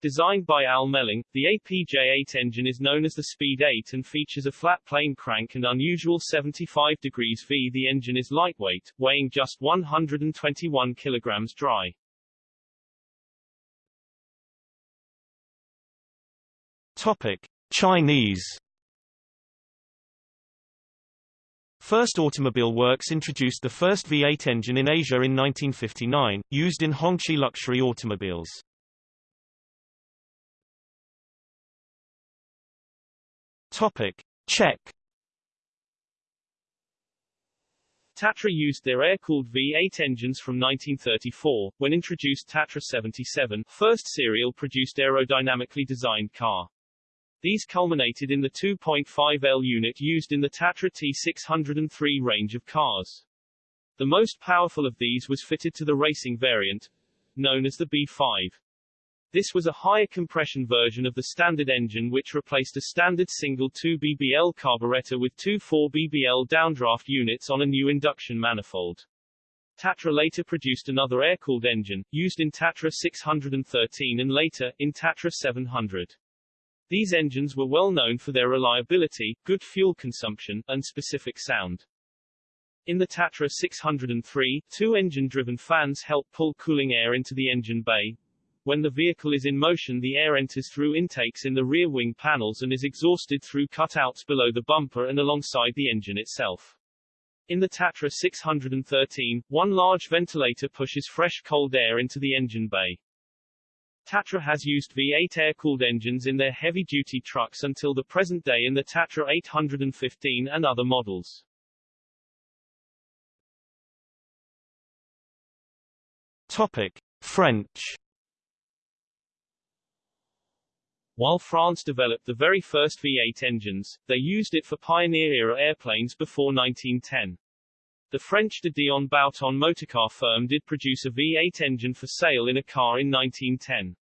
Designed by Al Melling, the AJP8 engine is known as the Speed 8 and features a flat plane crank and unusual 75 degrees V. The engine is lightweight, weighing just 121 kilograms dry. Topic: Chinese First Automobile Works introduced the first V8 engine in Asia in 1959, used in Hongqi luxury automobiles. Topic: Czech. Tatra used their air-cooled V8 engines from 1934, when introduced Tatra 77, first serial-produced aerodynamically designed car. These culminated in the 2.5L unit used in the Tatra T603 range of cars. The most powerful of these was fitted to the racing variant, known as the B5. This was a higher compression version of the standard engine which replaced a standard single 2 BBL carburetor with two 4 BBL downdraft units on a new induction manifold. Tatra later produced another air-cooled engine, used in Tatra 613 and later, in Tatra 700. These engines were well known for their reliability, good fuel consumption, and specific sound. In the Tatra 603, two engine-driven fans help pull cooling air into the engine bay, when the vehicle is in motion the air enters through intakes in the rear wing panels and is exhausted through cutouts below the bumper and alongside the engine itself. In the Tatra 613, one large ventilator pushes fresh cold air into the engine bay. Tatra has used V8 air-cooled engines in their heavy-duty trucks until the present day in the Tatra 815 and other models. Topic: French. While France developed the very first V8 engines, they used it for Pioneer-era airplanes before 1910. The French de Dion Bouton motorcar firm did produce a V8 engine for sale in a car in 1910.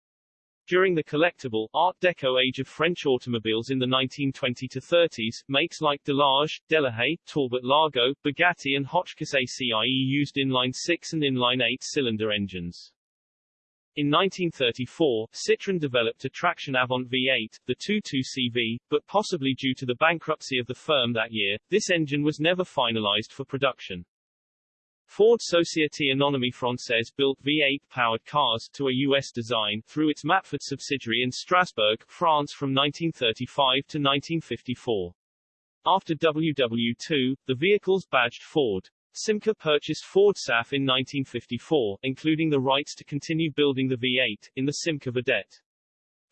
During the collectible, Art Deco age of French automobiles in the 1920-30s, makes like Delage, Delahaye, Talbot Lago, Bugatti and Hotchkiss et Cie used inline-six and inline-eight-cylinder engines. In 1934, Citroën developed a traction Avant V8, the 22CV, but possibly due to the bankruptcy of the firm that year, this engine was never finalized for production. Ford Société Anonyme Française built V8-powered cars to a U.S. design through its Matford subsidiary in Strasbourg, France from 1935 to 1954. After WW2, the vehicles badged Ford. Simca purchased Ford SAF in 1954, including the rights to continue building the V8, in the Simca Vedette.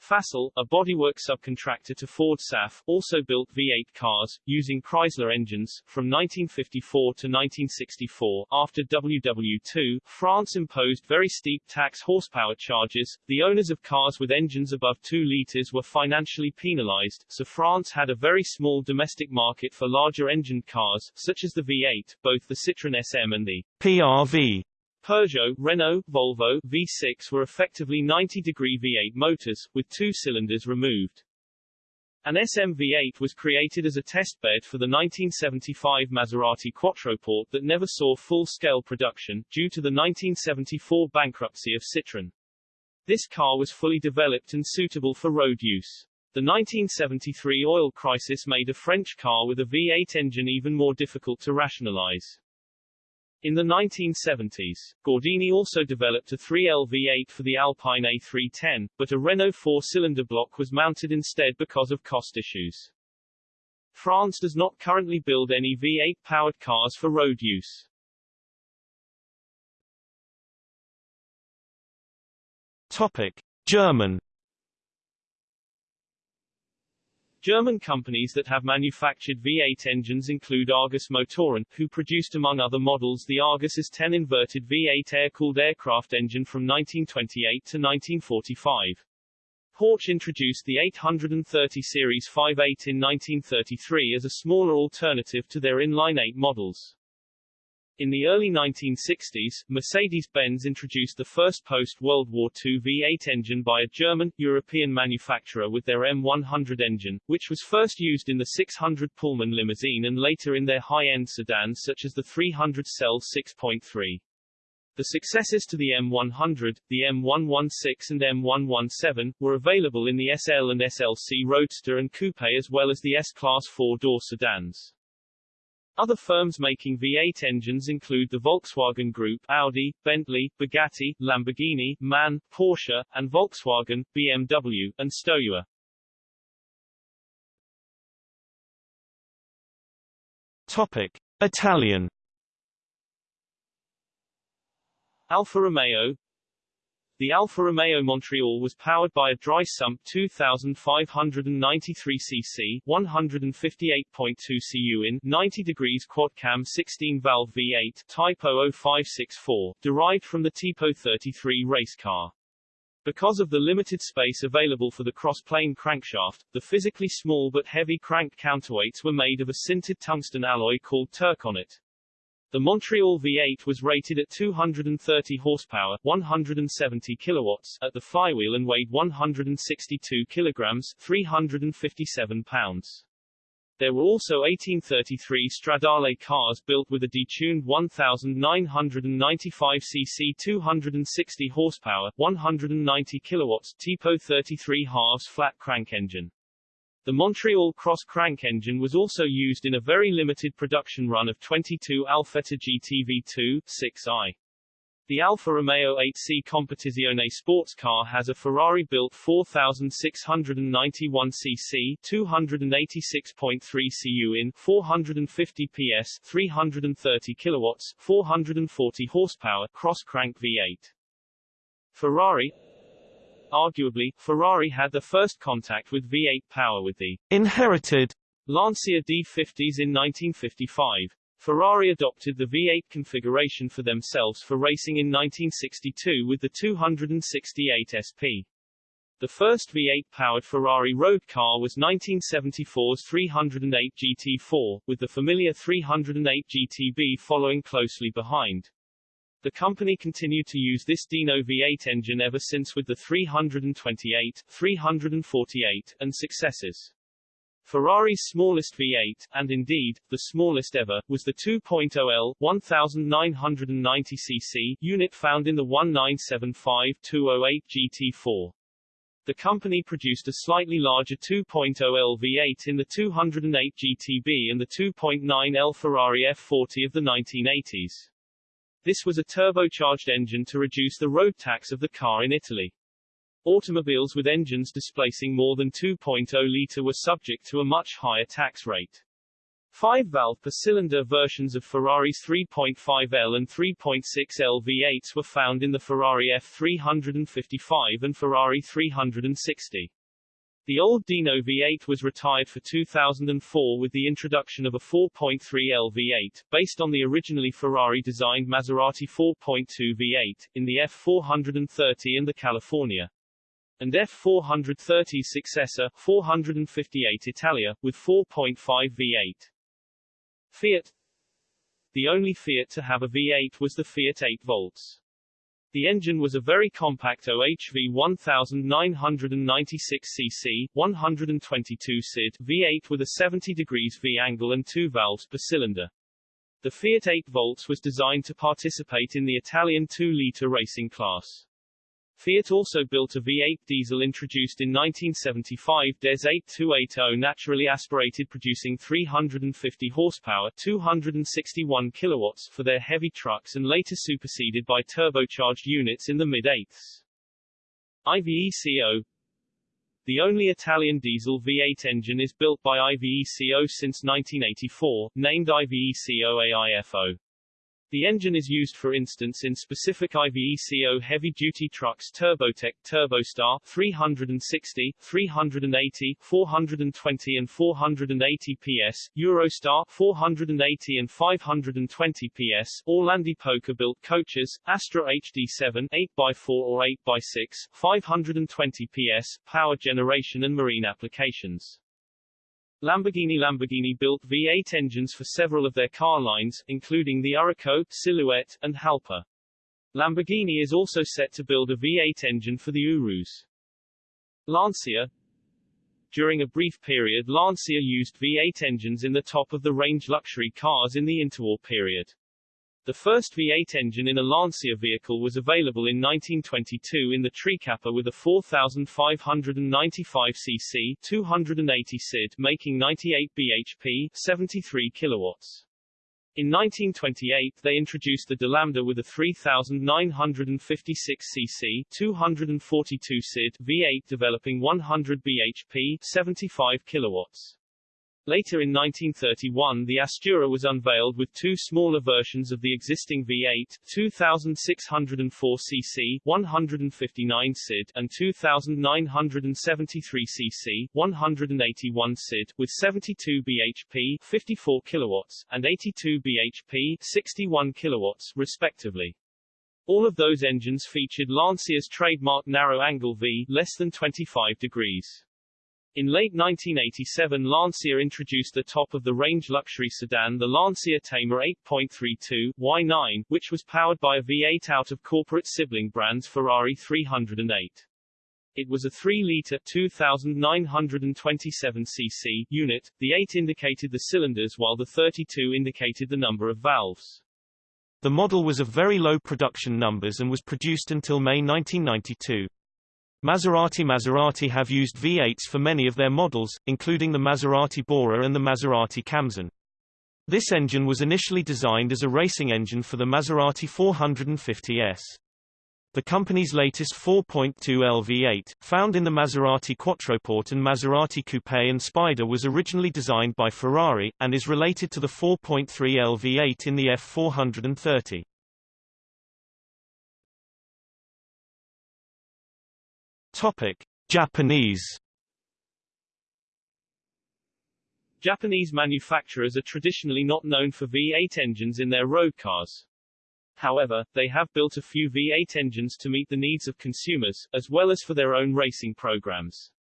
Facel, a bodywork subcontractor to Ford SAF, also built V8 cars, using Chrysler engines. From 1954 to 1964, after WW2, France imposed very steep tax horsepower charges. The owners of cars with engines above 2 litres were financially penalized, so France had a very small domestic market for larger engined cars, such as the V8, both the Citroën SM and the PRV Peugeot, Renault, Volvo, V6 were effectively 90-degree V8 motors, with two cylinders removed. An SM-V8 was created as a testbed for the 1975 Maserati Quattroporte that never saw full-scale production, due to the 1974 bankruptcy of Citroën. This car was fully developed and suitable for road use. The 1973 oil crisis made a French car with a V8 engine even more difficult to rationalize. In the 1970s, Gordini also developed a 3LV8 for the Alpine A310, but a Renault four-cylinder block was mounted instead because of cost issues. France does not currently build any V8-powered cars for road use. Topic: German German companies that have manufactured V8 engines include Argus Motoren, who produced among other models the Argus As 10 inverted V8 air-cooled aircraft engine from 1928 to 1945. Horch introduced the 830 Series V8 in 1933 as a smaller alternative to their inline-8 models. In the early 1960s, Mercedes-Benz introduced the first post-World War II V8 engine by a German, European manufacturer with their M100 engine, which was first used in the 600 Pullman limousine and later in their high-end sedans such as the 300 SEL 6.3. The successors to the M100, the M116 and M117, were available in the SL and SLC Roadster and Coupe as well as the S-Class four-door sedans. Other firms making V8 engines include the Volkswagen Group, Audi, Bentley, Bugatti, Lamborghini, MAN, Porsche, and Volkswagen, BMW, and Stoewer. Topic: Italian Alfa Romeo the Alfa Romeo Montreal was powered by a dry sump 2593 cc 158.2 cu in 90 degrees quad cam 16 valve V8 Type 00564, derived from the Tipo 33 race car. Because of the limited space available for the cross-plane crankshaft, the physically small but heavy crank counterweights were made of a sintered tungsten alloy called Turconet. The Montreal V8 was rated at 230 horsepower, 170 kilowatts at the flywheel and weighed 162 kilograms, 357 pounds. There were also 1833 Stradale cars built with a detuned 1995 cc 260 horsepower, 190 kilowatts Tipo 33 halves flat crank engine. The Montreal cross crank engine was also used in a very limited production run of 22 Alfetta GTV2 6i. The Alfa Romeo 8C Competizione sports car has a Ferrari-built 4,691 cc 286.3 cu in 450 PS 330 kilowatts 440 horsepower cross-crank V8. Ferrari Arguably, Ferrari had the first contact with V8 power with the inherited Lancia D50s in 1955. Ferrari adopted the V8 configuration for themselves for racing in 1962 with the 268 SP. The first V8-powered Ferrari road car was 1974's 308 GT4, with the familiar 308 GTB following closely behind. The company continued to use this Dino V8 engine ever since with the 328, 348, and successors. Ferrari's smallest V8, and indeed, the smallest ever, was the 2.0L 1990cc unit found in the 1975-208 GT4. The company produced a slightly larger 2.0L V8 in the 208 GTB and the 2.9L Ferrari F40 of the 1980s. This was a turbocharged engine to reduce the road tax of the car in Italy. Automobiles with engines displacing more than 2.0-litre were subject to a much higher tax rate. Five-valve per-cylinder versions of Ferrari's 3.5L and 3.6L V8s were found in the Ferrari F355 and Ferrari 360. The old Dino V8 was retired for 2004 with the introduction of a 4.3L V8, based on the originally Ferrari-designed Maserati 4.2 V8, in the F430 and the California and F430's successor, 458 Italia, with 4.5 V8. Fiat The only Fiat to have a V8 was the Fiat 8 volts. The engine was a very compact OHV 1996 cc, 122 CID V8 with a 70 degrees V angle and two valves per cylinder. The Fiat 8 volts was designed to participate in the Italian 2-liter racing class. Fiat also built a V8 diesel introduced in 1975 DES 8280 naturally aspirated producing 350 horsepower 261 kilowatts for their heavy trucks and later superseded by turbocharged units in the mid-eighths. IVECO The only Italian diesel V8 engine is built by IVECO since 1984, named IVECO AIFO. The engine is used for instance in specific IVECO heavy-duty trucks Turbotech Turbostar 360, 380, 420 and 480 PS, Eurostar 480 and 520 PS, Orlandi Poker-built coaches, Astra HD7 8x4 or 8x6, 520 PS, power generation and marine applications. Lamborghini Lamborghini built V8 engines for several of their car lines, including the Urraco, Silhouette, and Jalpa. Lamborghini is also set to build a V8 engine for the Urus. Lancia During a brief period Lancia used V8 engines in the top-of-the-range luxury cars in the interwar period. The first V8 engine in a Lancia vehicle was available in 1922 in the Trikappa with a 4,595 cc 280 CID making 98 bhp 73 kilowatts. In 1928 they introduced the Dilambda with a 3,956 cc 242 CID V8 developing 100 bhp 75 kilowatts. Later in 1931 the Astura was unveiled with two smaller versions of the existing V8, 2604 cc 159 CID and 2973 cc 181 CID with 72 bhp 54 kilowatts and 82 bhp 61 kilowatts respectively. All of those engines featured Lancia's trademark narrow angle V less than 25 degrees. In late 1987 Lancia introduced the top-of-the-range luxury sedan the Lancia Thema 8.32 Y9, which was powered by a V8 out of corporate sibling brands Ferrari 308. It was a 3-litre 2,927 cc unit, the 8 indicated the cylinders while the 32 indicated the number of valves. The model was of very low production numbers and was produced until May 1992. Maserati Maserati have used V8s for many of their models, including the Maserati Bora and the Maserati Khamsin. This engine was initially designed as a racing engine for the Maserati 450S. The company's latest 4.2 LV8, found in the Maserati Quattroporte and Maserati Coupe and Spider was originally designed by Ferrari, and is related to the 4.3 LV8 in the F430. Topic. Japanese Japanese manufacturers are traditionally not known for V8 engines in their road cars. However, they have built a few V8 engines to meet the needs of consumers, as well as for their own racing programs.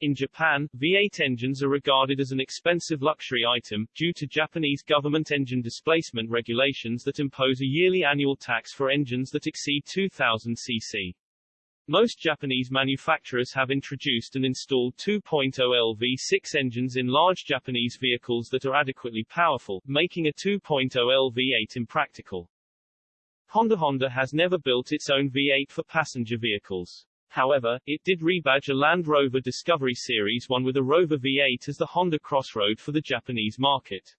In Japan, V8 engines are regarded as an expensive luxury item, due to Japanese government engine displacement regulations that impose a yearly annual tax for engines that exceed 2000 cc. Most Japanese manufacturers have introduced and installed 2.0 LV6 engines in large Japanese vehicles that are adequately powerful, making a 2.0 LV8 impractical. Honda Honda has never built its own V8 for passenger vehicles. However, it did rebadge a Land Rover Discovery Series 1 with a Rover V8 as the Honda Crossroad for the Japanese market.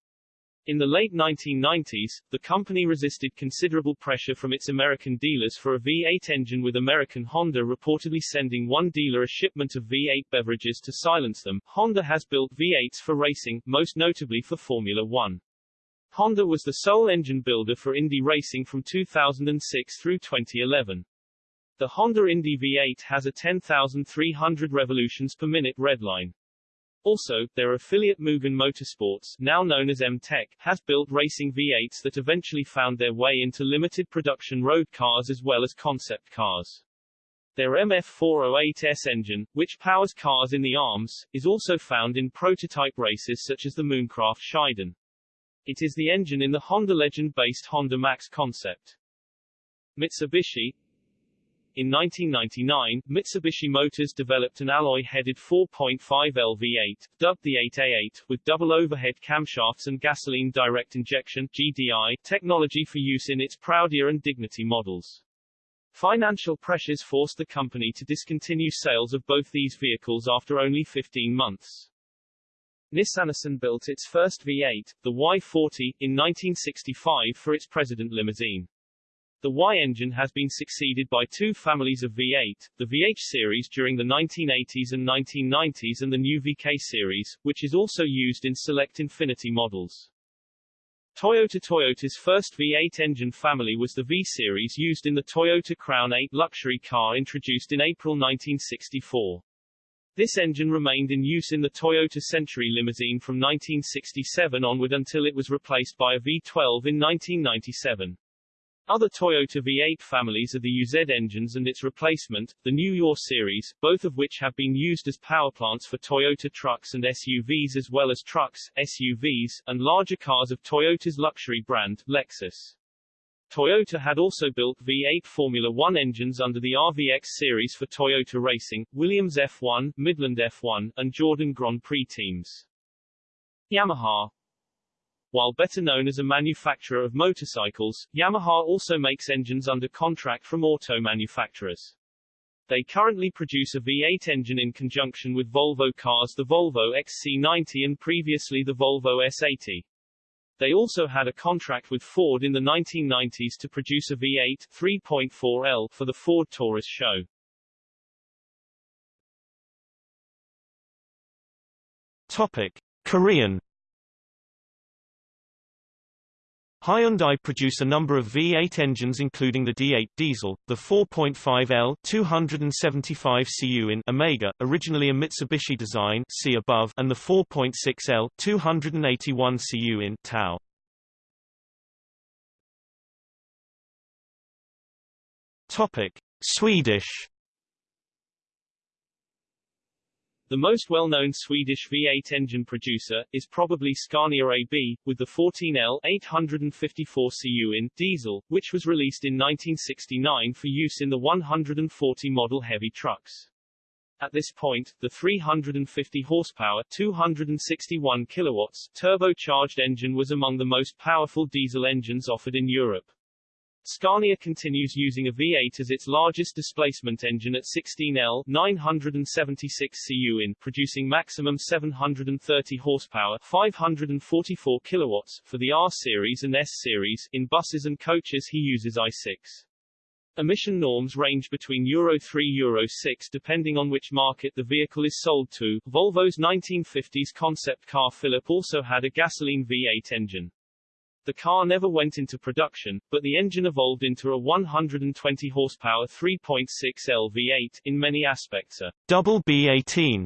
In the late 1990s, the company resisted considerable pressure from its American dealers for a V8 engine with American Honda reportedly sending one dealer a shipment of V8 beverages to silence them. Honda has built V8s for racing, most notably for Formula One. Honda was the sole engine builder for Indy racing from 2006 through 2011. The Honda Indy V8 has a 10,300 revolutions per minute redline. Also, their affiliate Mugen Motorsports, now known as M-TEC, has built racing V8s that eventually found their way into limited production road cars as well as concept cars. Their MF408S engine, which powers cars in the arms, is also found in prototype races such as the Mooncraft Shiden. It is the engine in the Honda Legend-based Honda Max concept. Mitsubishi, in 1999, Mitsubishi Motors developed an alloy-headed 4.5 LV8, dubbed the 8A8, with double overhead camshafts and gasoline direct injection GDI, technology for use in its Proudia and Dignity models. Financial pressures forced the company to discontinue sales of both these vehicles after only 15 months. Nissan built its first V8, the Y40, in 1965 for its President limousine. The Y engine has been succeeded by two families of V8, the VH series during the 1980s and 1990s and the new VK series, which is also used in select Infiniti models. Toyota Toyota's first V8 engine family was the V series used in the Toyota Crown 8 luxury car introduced in April 1964. This engine remained in use in the Toyota Century limousine from 1967 onward until it was replaced by a V12 in 1997. Other Toyota V8 families are the UZ engines and its replacement, the UR series, both of which have been used as powerplants for Toyota trucks and SUVs as well as trucks, SUVs, and larger cars of Toyota's luxury brand, Lexus. Toyota had also built V8 Formula One engines under the RVX series for Toyota Racing, Williams F1, Midland F1, and Jordan Grand Prix teams. Yamaha, while better known as a manufacturer of motorcycles, Yamaha also makes engines under contract from auto manufacturers. They currently produce a V8 engine in conjunction with Volvo cars the Volvo XC90 and previously the Volvo S80. They also had a contract with Ford in the 1990s to produce a V8 3.4L for the Ford Taurus SHO. Topic: Korean Hyundai produce a number of V8 engines including the D8 diesel, the 4.5L 275 cu in Omega, originally a Mitsubishi design see above, and the 4.6L 281 cu in Tau. Topic: Swedish The most well-known Swedish V8 engine producer, is probably Scania AB, with the 14L 854 cu in diesel, which was released in 1969 for use in the 140 model heavy trucks. At this point, the 350 horsepower 261 kilowatts turbocharged engine was among the most powerful diesel engines offered in Europe. Scania continues using a V8 as its largest displacement engine at 16L 976 cu in, producing maximum 730 horsepower 544 kilowatts for the R series and S series. In buses and coaches he uses i6. Emission norms range between Euro 3 Euro 6 depending on which market the vehicle is sold to. Volvo's 1950s concept car Philip also had a gasoline V8 engine. The car never went into production, but the engine evolved into a 120 horsepower 3.6L V8 in many aspects a double B18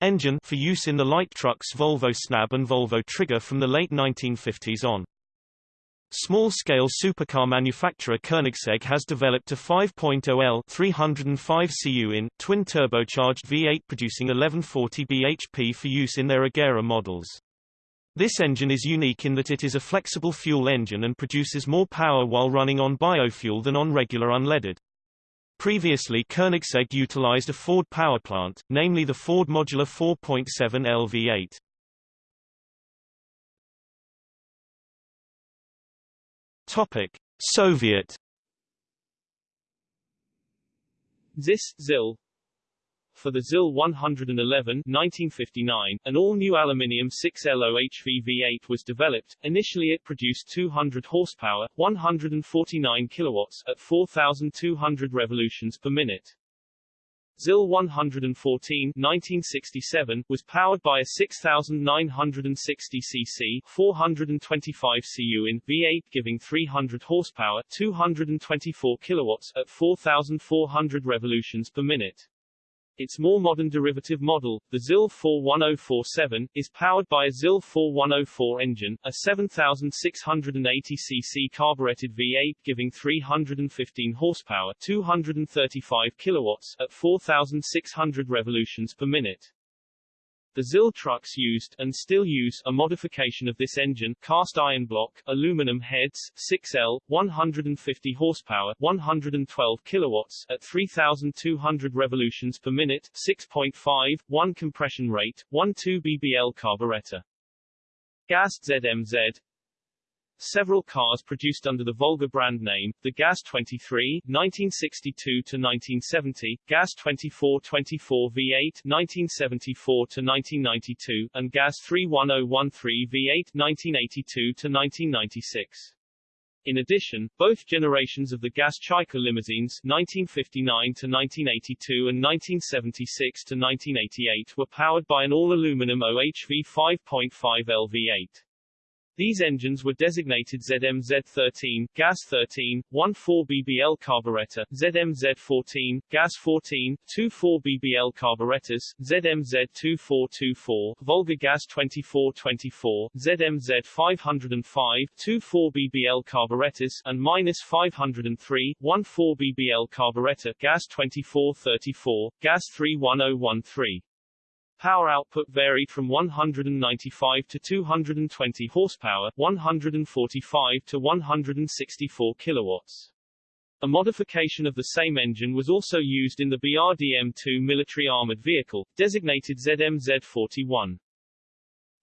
engine for use in the light trucks Volvo Snabbe and Volvo Trygge from the late 1950s on. Small-scale supercar manufacturer Koenigsegg has developed a 5.0L 305 cu in, twin-turbocharged V8 producing 1140 bhp for use in their Agera models. This engine is unique in that it is a flexible fuel engine and produces more power while running on biofuel than on regular unleaded. Previously Koenigsegg utilized a Ford power plant, namely the Ford Modular 4.7L V8. Topic: Soviet ZIS, ZIL For the ZIL 111 1959, an all-new aluminium 6LOHV V8 was developed. Initially it produced 200 horsepower, 149 kilowatts, at 4,200 revolutions per minute. ZIL 114 1967 was powered by a 6,960 cc 425 cu in V8 giving 300 horsepower 224 kilowatts at 4,400 revolutions per minute. Its more modern derivative model, the ZIL 41047, is powered by a ZIL 4104 engine, a 7,680 cc carbureted V8 giving 315 horsepower 235 kilowatts at 4,600 revolutions per minute. The ZIL trucks used, and still use, a modification of this engine, cast iron block, aluminum heads, 6L, 150 horsepower, 112 kilowatts, at 3,200 revolutions per minute, 6.5, 1 compression rate, 1.2 BBL carburetor. GAZ ZMZ Several cars produced under the Volga brand name, the Gaz 23 1962-1970, Gaz 2424 V8 1974-1992, and Gaz 31013 V8 1982-1996. In addition, both generations of the Gaz Chaika limousines 1959-1982 and 1976-1988 were powered by an all-aluminum OHV 5.5L V8. These engines were designated ZMZ13, GAZ13, 1.4 BBL carburetor, ZMZ14, GAZ-14, 2.4 BBL carburetors, ZMZ2424, Volga Gaz 2424, ZMZ 505, 2.4 BBL carburetors, and minus 503, 1.4 BBL carburetor, Gaz 2434, Gaz 31013. Power output varied from 195 to 220 horsepower, 145 to 164 kilowatts. A modification of the same engine was also used in the BRDM-2 military armored vehicle, designated ZMZ-41.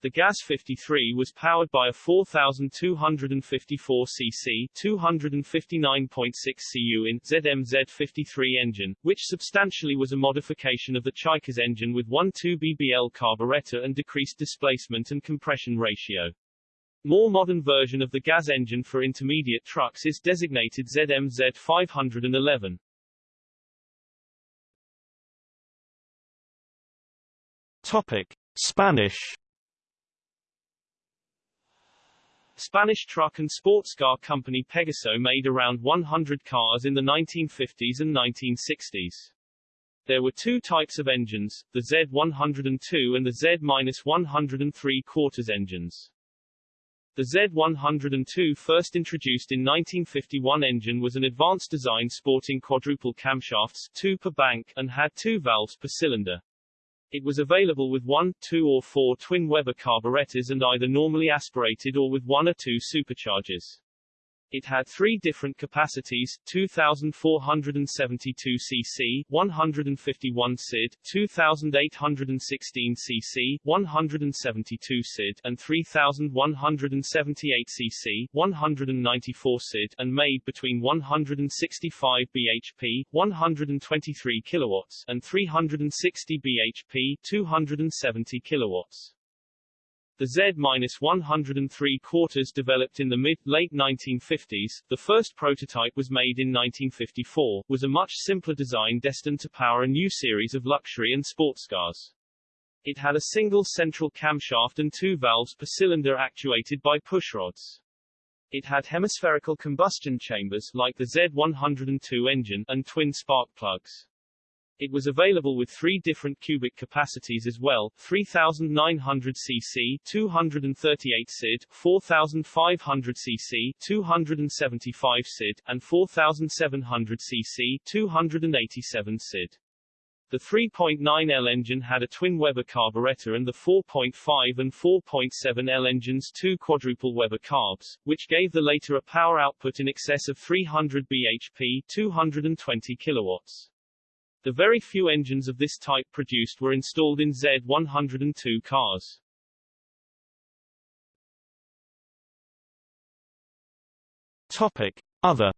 The GAZ-53 was powered by a 4,254 cc 259.6 cu in ZMZ 53 engine, which substantially was a modification of the Chaika's engine with 1.2 BBL carburetor and decreased displacement and compression ratio. More modern version of the GAS engine for intermediate trucks is designated ZMZ 511. Topic: Spanish Spanish truck and sports car company Pegaso made around 100 cars in the 1950s and 1960s. There were two types of engines, the Z102 and the Z-103 quarters engines. The Z102 first introduced in 1951 engine was an advanced design sporting quadruple camshafts, two per bank, and had two valves per cylinder. It was available with one, two or four twin Weber carburetors and either normally aspirated or with one or two superchargers. It had three different capacities, 2472 cc, 151 CID, 2816 cc, 172 CID, and 3178 cc, 194 CID, and made between 165 bhp, 123 kilowatts, and 360 bhp, 270 kilowatts. The Z-103 quarters developed in the mid-late 1950s, the first prototype was made in 1954, was a much simpler design destined to power a new series of luxury and sports cars. It had a single central camshaft and two valves per cylinder actuated by pushrods. It had hemispherical combustion chambers, like the Z102 engine, and twin spark plugs. It was available with three different cubic capacities as well, 3900 cc 238 CID, 4500 cc 275 CID, and 4700 cc 287 CID. The 3.9L engine had a twin Weber carburetor and the 4.5 and 4.7L engines two quadruple Weber carbs, which gave the later a power output in excess of 300 bhp 220 kilowatts. The very few engines of this type produced were installed in Z102 cars. Topic. Other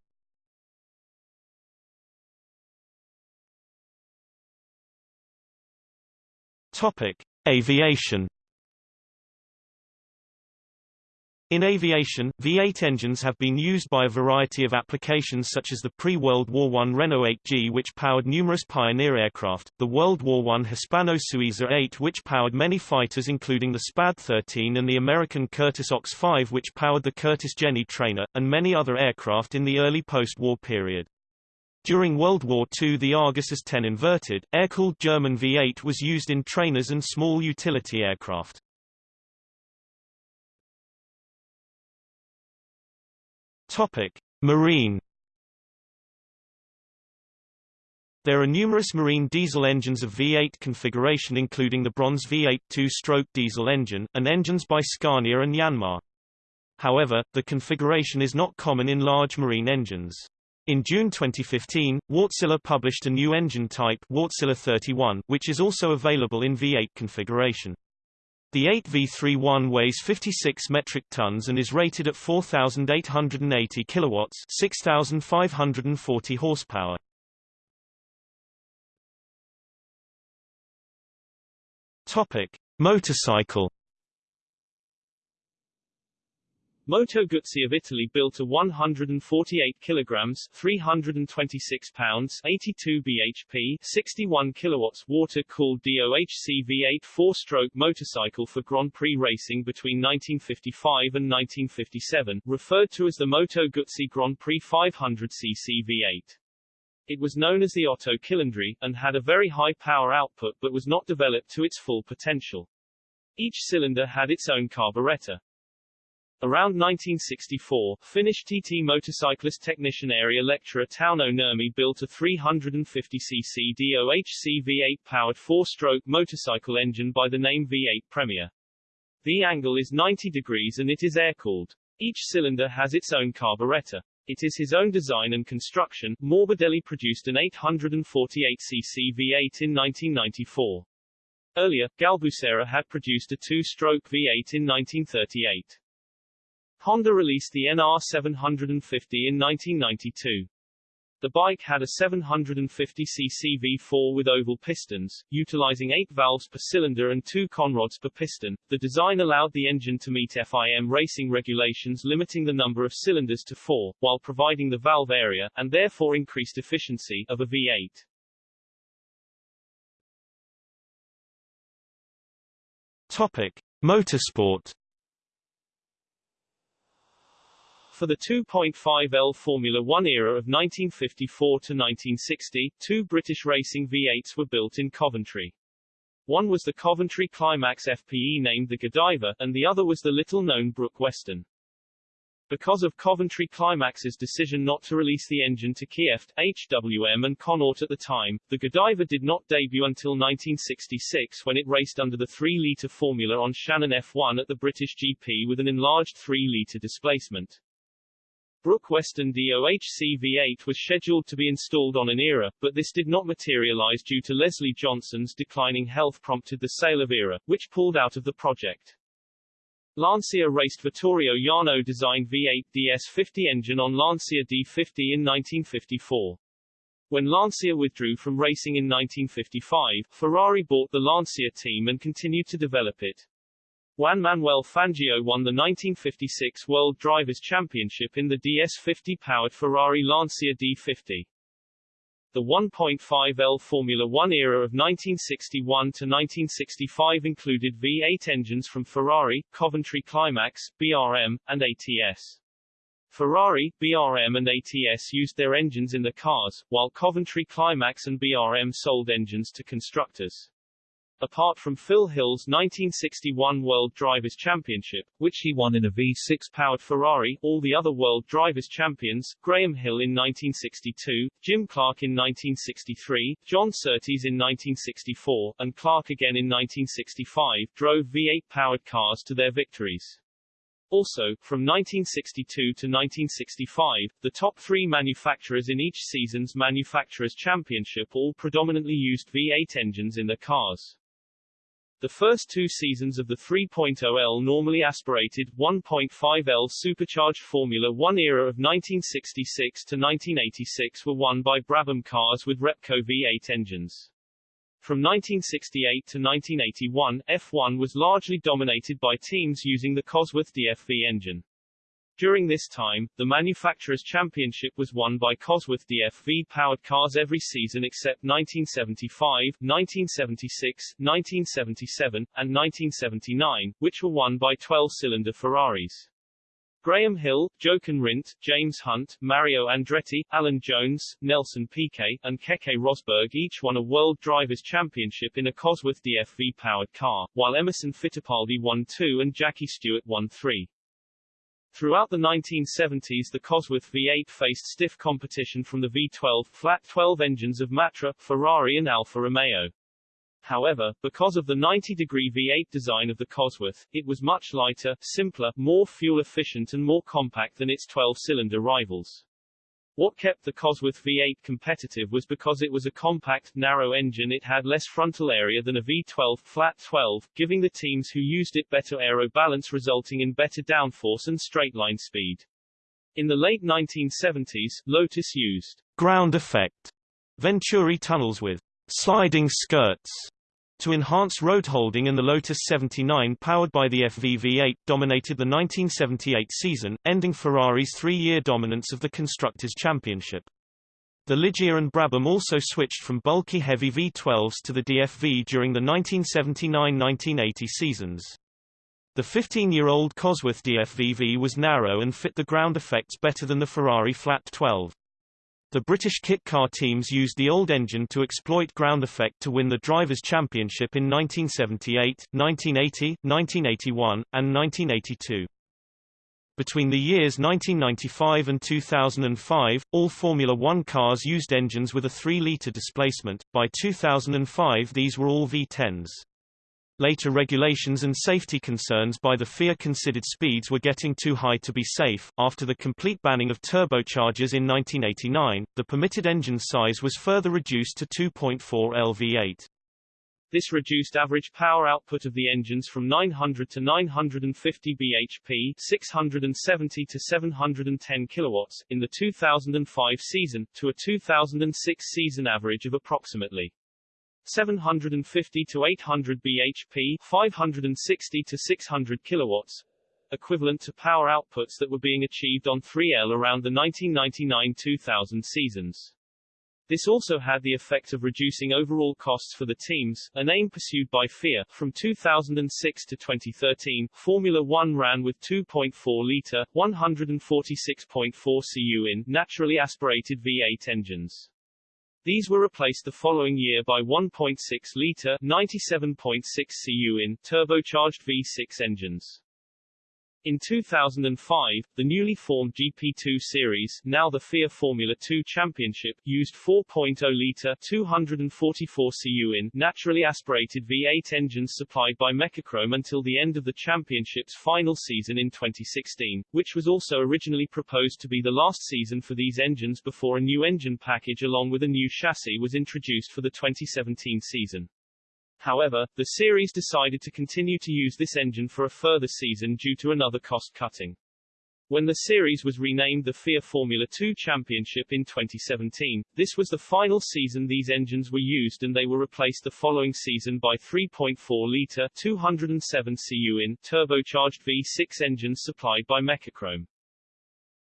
Topic. Aviation In aviation, V8 engines have been used by a variety of applications such as the pre-World War I Renault 8G which powered numerous Pioneer aircraft, the World War I Hispano-Suiza 8 which powered many fighters including the Spad 13 and the American Curtiss OX 5 which powered the Curtiss Jenny trainer, and many other aircraft in the early post-war period. During World War II the Argus As-10 inverted, air-cooled German V8 was used in trainers and small utility aircraft. Topic: Marine. There are numerous marine diesel engines of V8 configuration including the Brons V8 two-stroke diesel engine, and engines by Scania and Yanmar. However, the configuration is not common in large marine engines. In June 2015, Wärtsilä published a new engine type Wärtsilä 31, which is also available in V8 configuration. The 8V31 weighs 56 metric tons and is rated at 4,880 kilowatts, 6,540 horsepower. Topic: Motorcycle Moto Guzzi of Italy built a 148 kilograms 326 pounds 82 bhp 61 kilowatts water-cooled DOHC V8 four-stroke motorcycle for Grand Prix racing between 1955 and 1957, referred to as the Moto Guzzi Grand Prix 500cc V8. It was known as the Otto Cilindri, and had a very high power output but was not developed to its full potential. Each cylinder had its own carburetor. Around 1964, Finnish TT motorcyclist technician area lecturer Tauno Nurmi built a 350cc DOHC V8 powered four-stroke motorcycle engine by the name V8 Premier. The angle is 90 degrees and it is air-cooled. Each cylinder has its own carburetor. It is his own design and construction. Morbidelli produced an 848cc V8 in 1994. Earlier, Galbusera had produced a two-stroke V8 in 1938. Honda released the NR750 in 1992. The bike had a 750cc V4 with oval pistons, utilizing 8 valves per cylinder and 2 conrods per piston. The design allowed the engine to meet FIM racing regulations limiting the number of cylinders to 4, while providing the valve area, and therefore increased efficiency, of a V8. Topic. Motorsport For the 2.5L Formula One era of 1954 to 1960, two British racing V8s were built in Coventry. One was the Coventry Climax FPE named the Godiva, and the other was the little-known Brook Weston. Because of Coventry Climax's decision not to release the engine to Kieft, HWM and Connaught at the time, the Godiva did not debut until 1966 when it raced under the 3-litre formula on Shannon F1 at the British GP with an enlarged 3-litre displacement. Brook Weston DOHC V8 was scheduled to be installed on an ERA, but this did not materialize due to Leslie Johnson's declining health prompted the sale of ERA, which pulled out of the project. Lancia raced Vittorio Jano designed V8 DS50 engine on Lancia D50 in 1954. When Lancia withdrew from racing in 1955, Ferrari bought the Lancia team and continued to develop it. Juan Manuel Fangio won the 1956 World Drivers' Championship in the DS50-powered Ferrari Lancia D50. The 1.5L Formula One era of 1961 to 1965 included V8 engines from Ferrari, Coventry Climax, BRM, and ATS. Ferrari, BRM and ATS used their engines in the cars, while Coventry Climax and BRM sold engines to constructors. Apart from Phil Hill's 1961 World Drivers' Championship, which he won in a V6-powered Ferrari, all the other World Drivers' Champions, Graham Hill in 1962, Jim Clark in 1963, John Surtees in 1964, and Clark again in 1965, drove V8-powered cars to their victories. Also, from 1962 to 1965, the top three manufacturers in each season's Manufacturers' Championship all predominantly used V8 engines in their cars. The first two seasons of the 3.0L normally aspirated 1.5L supercharged Formula One era of 1966 to 1986 were won by Brabham cars with Repco V8 engines. From 1968 to 1981, F1 was largely dominated by teams using the Cosworth DFV engine. During this time, the Manufacturers' Championship was won by Cosworth DFV-powered cars every season except 1975, 1976, 1977, and 1979, which were won by 12-cylinder Ferraris. Graham Hill, Jochen Rindt, James Hunt, Mario Andretti, Alan Jones, Nelson Piquet, and Keke Rosberg each won a World Drivers' Championship in a Cosworth DFV-powered car, while Emerson Fittipaldi won two and Jackie Stewart won three. Throughout the 1970s the Cosworth V8 faced stiff competition from the V12 flat 12 engines of Matra, Ferrari and Alfa Romeo. However, because of the 90-degree V8 design of the Cosworth, it was much lighter, simpler, more fuel-efficient and more compact than its 12-cylinder rivals. What kept the Cosworth V8 competitive was because it was a compact, narrow engine it had less frontal area than a V12 flat 12, giving the teams who used it better aero balance resulting in better downforce and straight-line speed. In the late 1970s, Lotus used ground effect Venturi tunnels with sliding skirts to enhance road holding and the Lotus 79 powered by the FVV8 dominated the 1978 season, ending Ferrari's three-year dominance of the Constructors' Championship. The Ligier and Brabham also switched from bulky heavy V12s to the DFV during the 1979-1980 seasons. The 15-year-old Cosworth DFVV was narrow and fit the ground effects better than the Ferrari Flat 12. The British kit car teams used the old engine to exploit ground effect to win the Drivers' Championship in 1978, 1980, 1981, and 1982. Between the years 1995 and 2005, all Formula One cars used engines with a 3-litre displacement. By 2005 these were all V10s. Later regulations and safety concerns by the FIA considered speeds were getting too high to be safe. After the complete banning of turbochargers in 1989, the permitted engine size was further reduced to 2.4 LV8. This reduced average power output of the engines from 900 to 950 bhp 670 to 710 kilowatts in the 2005 season, to a 2006 season average of approximately 750 to 800 bhp 560 to 600 kilowatts equivalent to power outputs that were being achieved on 3L around the 1999-2000 seasons. This also had the effect of reducing overall costs for the teams, an aim pursued by FIA. From 2006 to 2013, Formula One ran with 2.4-litre, 146.4 cu in naturally aspirated V8 engines. These were replaced the following year by 1.6-litre 97.6 cu in turbocharged V6 engines. In 2005, the newly formed GP2 series, now the FIA Formula 2 Championship, used 4.0-litre 244 cu in naturally aspirated V8 engines supplied by Mecachrome until the end of the championship's final season in 2016, which was also originally proposed to be the last season for these engines before a new engine package along with a new chassis was introduced for the 2017 season. However, the series decided to continue to use this engine for a further season due to another cost-cutting. When the series was renamed the FIA Formula 2 Championship in 2017, this was the final season these engines were used and they were replaced the following season by 3.4-litre 207 cu in turbocharged V6 engines supplied by Mecachrome.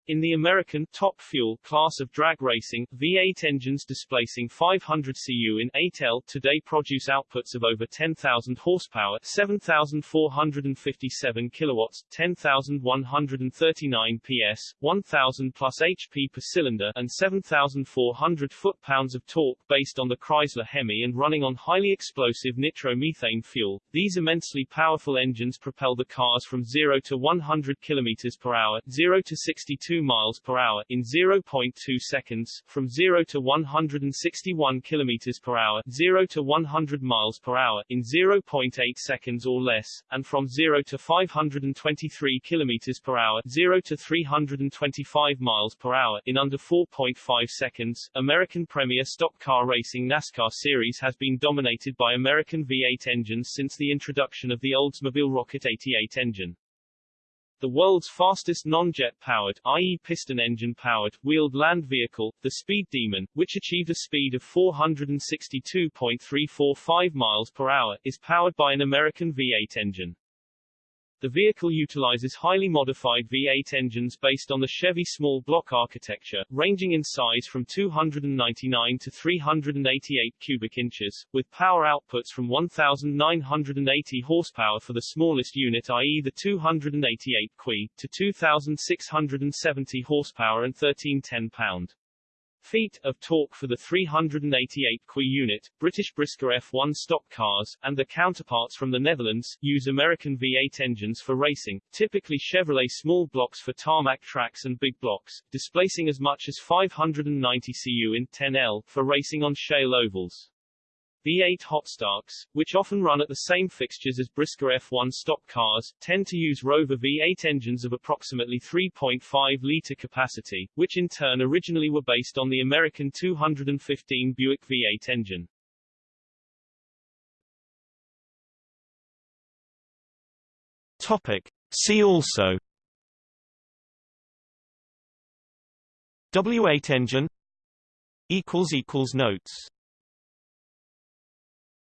In the American top fuel class of drag racing, V8 engines displacing 500 cu in 8L today produce outputs of over 10,000 horsepower, 7,457 kilowatts, 10,139 PS, 1,000 plus HP per cylinder, and 7,400 foot-pounds of torque based on the Chrysler Hemi and running on highly explosive nitromethane fuel. These immensely powerful engines propel the cars from 0 to 100 km per hour, 0 to 62 miles per hour in 0.2 seconds, from 0 to 161 kilometers per hour, 0 to 100 miles per hour in 0.8 seconds or less, and from 0 to 523 kilometers per hour, 0 to 325 miles per hour in under 4.5 seconds. American Premier Stock Car Racing NASCAR series has been dominated by American V8 engines since the introduction of the Oldsmobile Rocket 88 engine. The world's fastest non-jet powered, i.e. piston engine powered, wheeled land vehicle, the Speed Demon, which achieved a speed of 462.345 miles per hour, is powered by an American V8 engine. The vehicle utilizes highly modified V8 engines based on the Chevy small block architecture, ranging in size from 299 to 388 cubic inches, with power outputs from 1,980 horsepower for the smallest unit i.e. the 288 Qi, to 2,670 horsepower and 1310 pound feet of torque for the 388 Qi unit, British BriSCA F1 stock cars, and the counterparts from the Netherlands, use American V8 engines for racing, typically Chevrolet small blocks for tarmac tracks and big blocks, displacing as much as 590 cu in 10L for racing on shale ovals. V8 hotstocks, which often run at the same fixtures as BriSCA F1 stock cars, tend to use Rover V8 engines of approximately 3.5-litre capacity, which in turn originally were based on the American 215 Buick V8 engine. Topic. See also W8 engine Notes